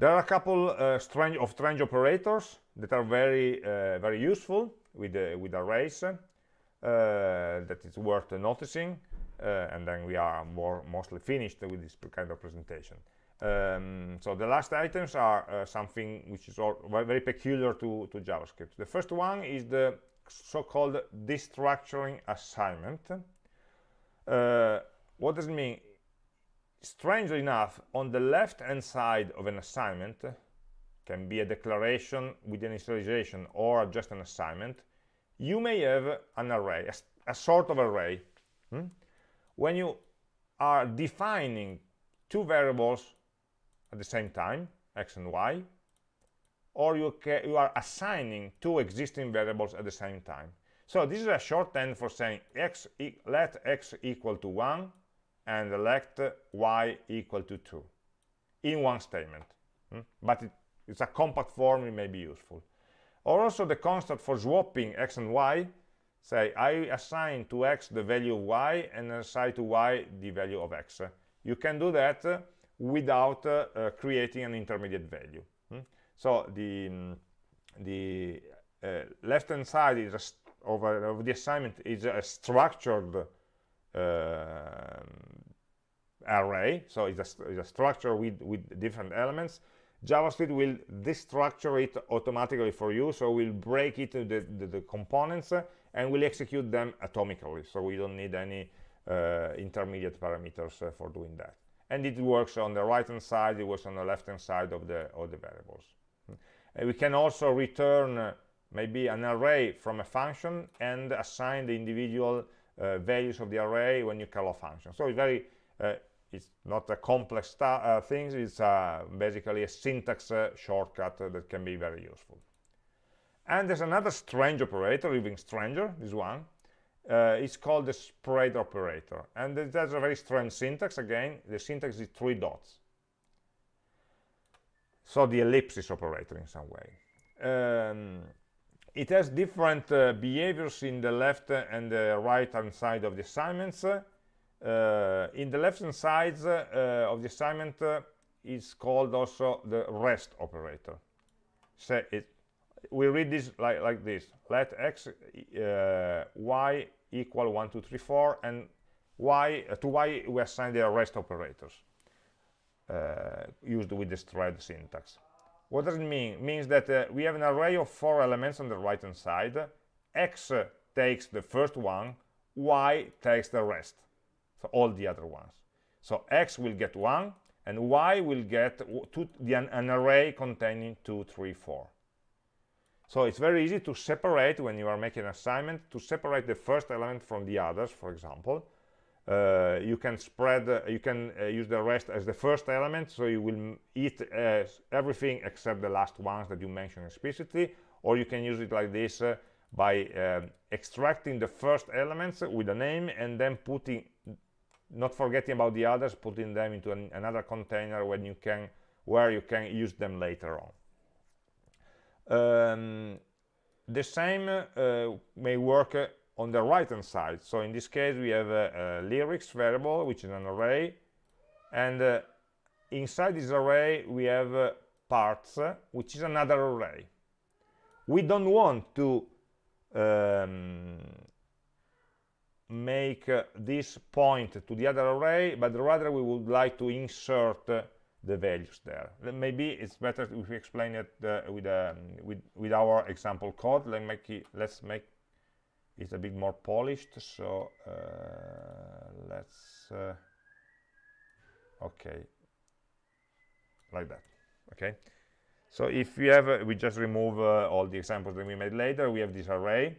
S1: There are a couple uh, strange of strange operators that are very uh, very useful with with arrays that is worth noticing. Uh, and then we are more mostly finished with this kind of presentation. Um, so the last items are uh, something which is very peculiar to, to JavaScript. The first one is the so-called destructuring assignment. Uh, what does it mean? Strangely enough, on the left-hand side of an assignment, can be a declaration with an initialization or just an assignment, you may have an array, a, a sort of array. Hmm? when you are defining two variables at the same time, x and y, or you, you are assigning two existing variables at the same time. So this is a shorthand for saying x e let x equal to 1 and let y equal to 2 in one statement. Hmm? But it, it's a compact form, it may be useful. Or also the constant for swapping x and y, say I assign to x the value of y and assign to y the value of x. You can do that without uh, uh, creating an intermediate value. Hmm? So the, um, the uh, left hand side is a of, a, of the assignment is a structured uh, array. So it's a, it's a, structure with with different elements. Javascript will destructure it automatically for you so we'll break it into the, the, the components uh, and we'll execute them atomically. So we don't need any uh, intermediate parameters uh, for doing that. And it works on the right hand side it works on the left hand side of the of the variables. And we can also return uh, maybe an array from a function and assign the individual uh, values of the array when you call a function. So it's very, uh, it's not a complex uh, thing, it's uh, basically a syntax uh, shortcut that can be very useful. And there's another strange operator, even stranger, this one. Uh, it's called the spread operator. And it has a very strange syntax. Again, the syntax is three dots. So the ellipsis operator in some way. Um, it has different uh, behaviors in the left and the right hand side of the assignments. Uh, in the left hand side uh, of the assignment uh, is called also the rest operator. So it we read this like, like this. Let x uh, y equal 1 2 3 4 and y to y we assign the rest operators used with the spread syntax what does it mean? It means that uh, we have an array of four elements on the right hand side. X takes the first one, Y takes the rest, so all the other ones. So X will get one, and Y will get two, the, an array containing two, three, four. So it's very easy to separate, when you are making an assignment, to separate the first element from the others, for example, you can spread uh, you can uh, use the rest as the first element so you will eat everything except the last ones that you mentioned explicitly or you can use it like this uh, by uh, extracting the first elements with a name and then putting not forgetting about the others putting them into an, another container when you can where you can use them later on. Um, the same uh, may work on the right hand side. So in this case we have a, a lyrics variable which is an array and uh, inside this array we have uh, parts uh, which is another array. We don't want to um, make uh, this point to the other array but rather we would like to insert uh, the values there. Maybe it's better if we explain it uh, with, um, with with our example code. Let's make it, let's make it's a bit more polished so uh, let's uh, okay. Like that okay? So if we have uh, we just remove uh, all the examples that we made later we have this array.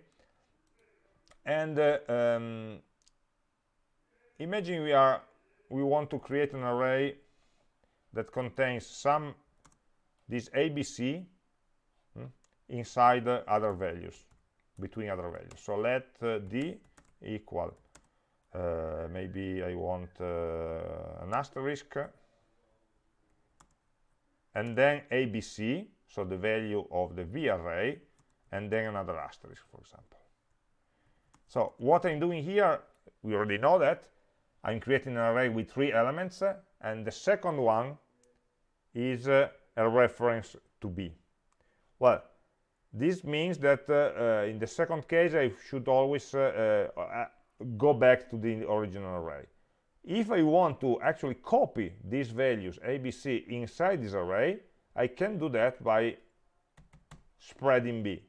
S1: And uh, um, imagine we are we want to create an array that contains some this abc hmm, inside other values between other values. So let uh, d equal uh, maybe I want uh, an asterisk and then abc so the value of the v array and then another asterisk for example. So what I'm doing here we already know that I'm creating an array with three elements and the second one is uh, a reference to b. Well this means that uh, uh, in the second case, I should always uh, go back to the original array. If I want to actually copy these values ABC inside this array, I can do that by spreading B.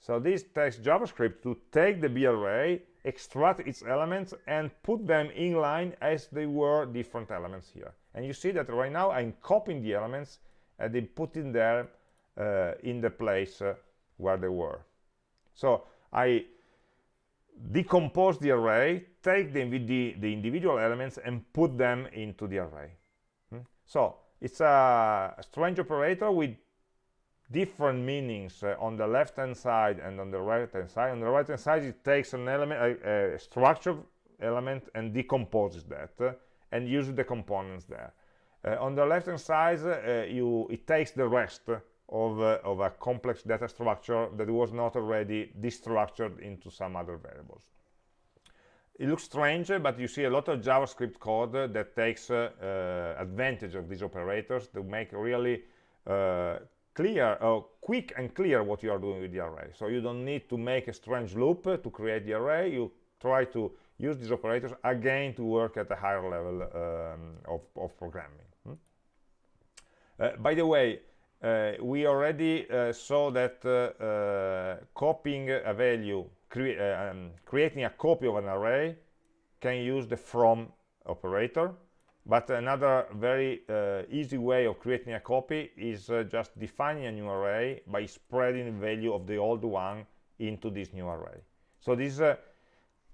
S1: So this takes JavaScript to take the B array, extract its elements, and put them in line as they were different elements here. And you see that right now I'm copying the elements and then putting them in the place uh, where they were. So I decompose the array, take the, the, the, individual elements and put them into the array. Hmm? So it's a strange operator with different meanings uh, on the left hand side and on the right hand side on the right hand side it takes an element a, a structured element and decomposes that uh, and uses the components there uh, on the left hand side uh, you it takes the rest of, uh, of a complex data structure that was not already destructured into some other variables. It looks strange but you see a lot of javascript code that takes uh, advantage of these operators to make really clear uh, quick and clear what you are doing with the array. So you don't need to make a strange loop to create the array. You try to use these operators again to work at a higher level um, of, of, programming. Hmm? uh, by the way uh, we already uh, saw that uh, uh, copying a value cre um, creating a copy of an array can use the from operator but another very uh, easy way of creating a copy is uh, just defining a new array by spreading the value of the old one into this new array. So this uh,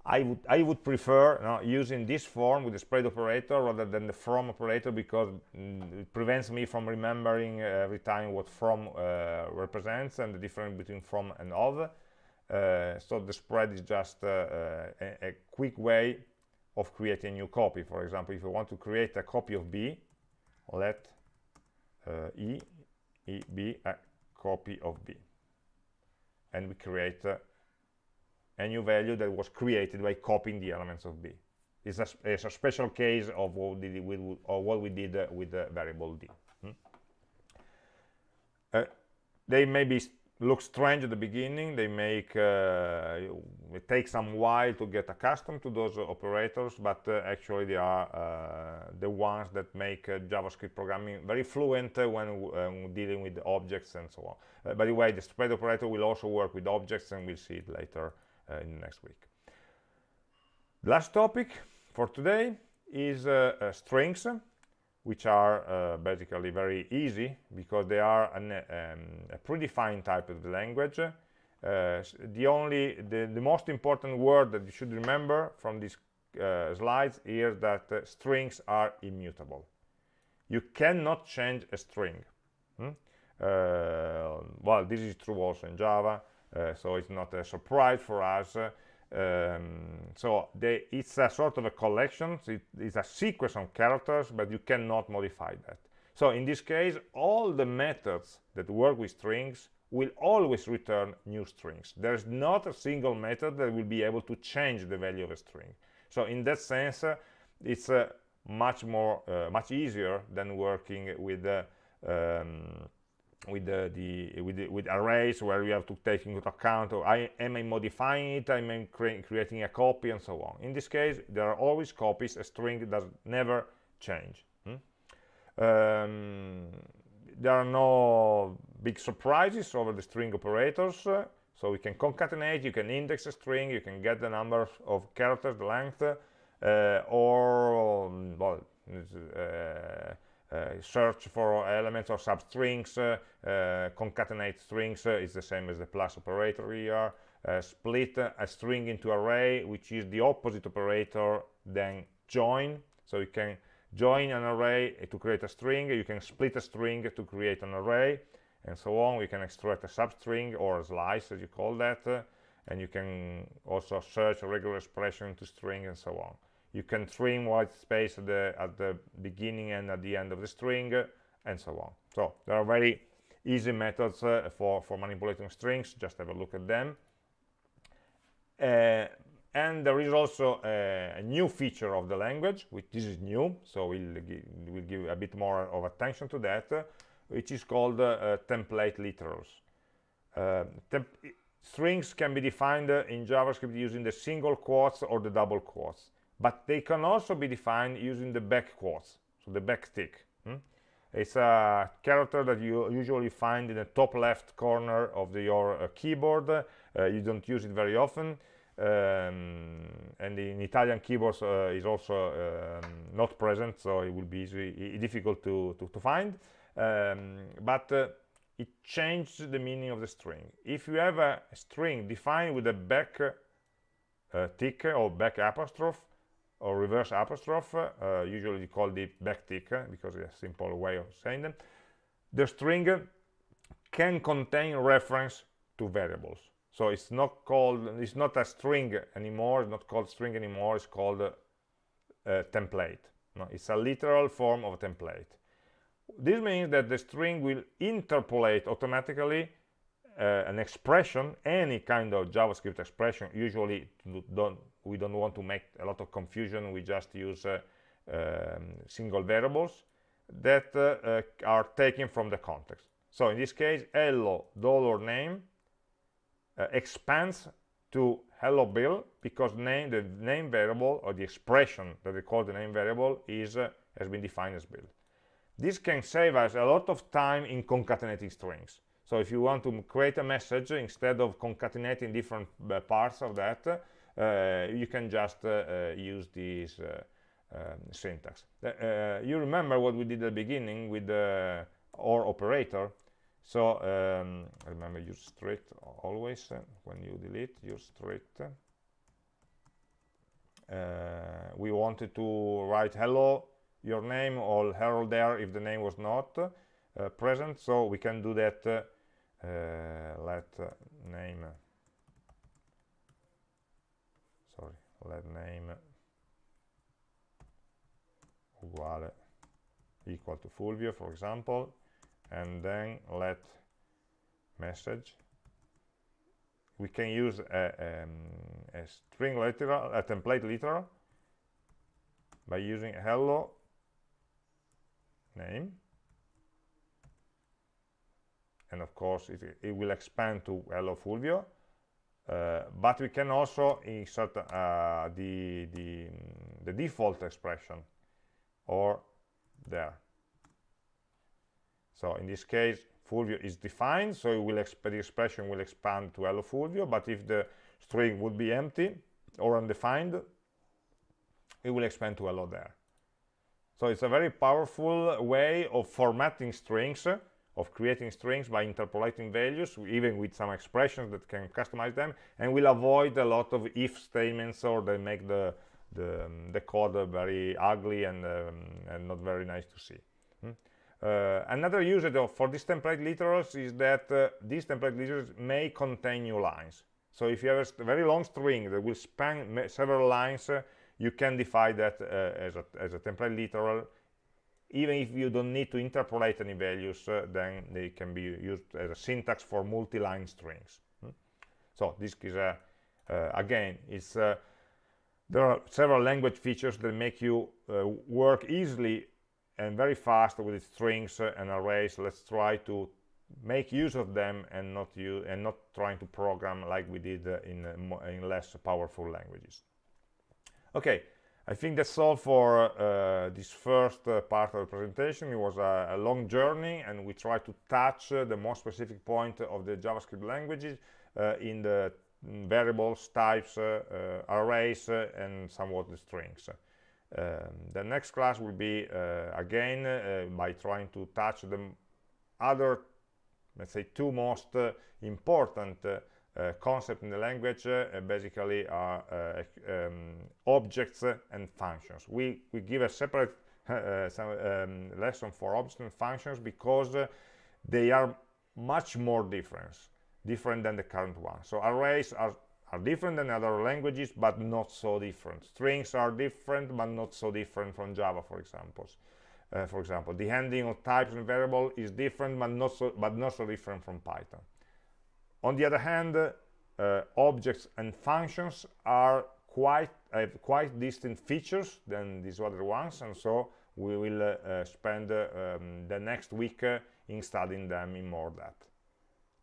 S1: I would I would prefer you know, using this form with the spread operator rather than the from operator because mm, it prevents me from remembering uh, every time what from uh, represents and the difference between from and of. Uh, so the spread is just a, a quick way of creating a new copy. For example, if you want to create a copy of B, let uh, E, E be a copy of B. And we create uh, a new value that was created by copying the elements of B. It's a, it's a special case of what, did we, what we did uh, with the variable D. Hmm? Uh, they may be look strange at the beginning they make uh, it takes some while to get accustomed to those operators but uh, actually they are uh, the ones that make uh, javascript programming very fluent uh, when dealing with objects and so on uh, by the way the spread operator will also work with objects and we'll see it later in next week last topic for today is strings which are uh, basically very easy because they are an, um, a predefined type of the language. Uh, the only, the, the, most important word that you should remember from these uh, slides is that uh, strings are immutable. You cannot change a string. Hmm? Uh, well, this is true also in Java, uh, so it's not a surprise for us um, so they, it's a sort of a collection it, it's a sequence of characters but you cannot modify that. So in this case all the methods that work with strings will always return new strings. There's not a single method that will be able to change the value of a string. So in that sense uh, it's uh, much more uh, much easier than working with uh, um, with the, the, with the, with arrays where you have to take into account or I am I modifying it? Am I cre creating a copy? And so on. In this case there are always copies a string does never change hmm? um, there are no big surprises over the string operators uh, so we can concatenate you can index a string you can get the number of characters the length uh, or um, well uh, search for elements or substrings, uh, uh, concatenate strings is the same as the plus operator here. split a string into array, which is the opposite operator than join. So you can join an array to create a string, you can split a string to create an array, and so on. We can extract a substring or a slice, as you call that, uh, and you can also search a regular expression to string and so on you can trim white space at the, at the beginning and at the end of the string and so on. So there are very easy methods uh, for for manipulating strings. Just have a look at them. Uh, and there is also a, a, new feature of the language which this is new so we'll give, we'll give a bit more of attention to that uh, which is called uh, template literals. Uh, strings can be defined uh, in javascript using the single quotes or the double quotes but they can also be defined using the back quotes so the backtick hmm? it's a character that you usually find in the top left corner of the, your uh, keyboard. Uh, you don't use it very often. Um, and in Italian keyboards uh, is also um, not present so it will be easy, difficult to, to, to find. Um, but uh, it changes the meaning of the string. If you have a string defined with a back uh, tick or back apostrophe or reverse apostrophe, uh, usually called the backtick because it's a simple way of saying them. The string can contain reference to variables. So it's not called, it's not a string anymore, it's not called string anymore, it's called a, a template. No, it's a literal form of a template. This means that the string will interpolate automatically uh, an expression, any kind of JavaScript expression. Usually, don't, we don't want to make a lot of confusion. We just use uh, um, single variables that uh, uh are taken from the context. So in this case, hello dollar name uh, expands to hello bill because name the name variable or the expression that we call the name variable is uh, has been defined as bill. This can save us a lot of time in concatenating strings. So if you want to create a message, instead of concatenating different parts of that, you can just uh, uh use this uh, um, syntax. Uh, you remember what we did at the beginning with the OR operator? So um, remember use strict always when you delete, use strict. we wanted to write hello your name or hello there if the name was not uh, present so we can do that uh, let name sorry let name uguale equal to Fulvio for example and then let message. We can use a, um, a string literal a template literal by using hello name. And of course it, it will expand to hello Fulvio uh, but we can also insert uh, the, the, the default expression or there. So in this case Fulvio is defined so will the expression will expand to hello Fulvio but if the string would be empty or undefined it will expand to hello there. So it's a very powerful way of formatting strings, of creating strings by interpolating values, even with some expressions that can customize them, and will avoid a lot of if statements or they make the, the, um, the code very ugly and, um, and not very nice to see. Hmm? Uh, another usage of, for these template literals is that uh, these template literals may contain new lines. So if you have a very long string that will span several lines, uh, you can define that uh, as, a, as a template literal even if you don't need to interpolate any values uh, then they can be used as a syntax for multi-line strings. Hmm? so this is a uh, again it's uh, there are several language features that make you uh, work easily and very fast with strings and arrays. Let's try to make use of them and not use and not trying to program like we did uh, in, in less powerful languages. Okay I think that's all for uh, this first uh, part of the presentation. It was a, a long journey and we tried to touch uh, the most specific point of the JavaScript languages uh, in the variables, types, uh, uh, arrays, and somewhat the strings. Um, the next class will be, again, by trying to touch the other, let's say, two most important uh, concept in the language uh, basically are uh, um, objects and functions. We, we give a separate some, um, lesson for objects and functions because they are much more different, different than the current one. So arrays are are different than other languages but not so different strings are different but not so different from java for example uh, for example the handling of types and variable is different but not so but not so different from python on the other hand, uh, objects and functions are quite have quite distinct features than these other ones, and so we will uh, spend uh, um, the next week uh, in studying them in more depth.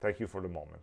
S1: Thank you for the moment.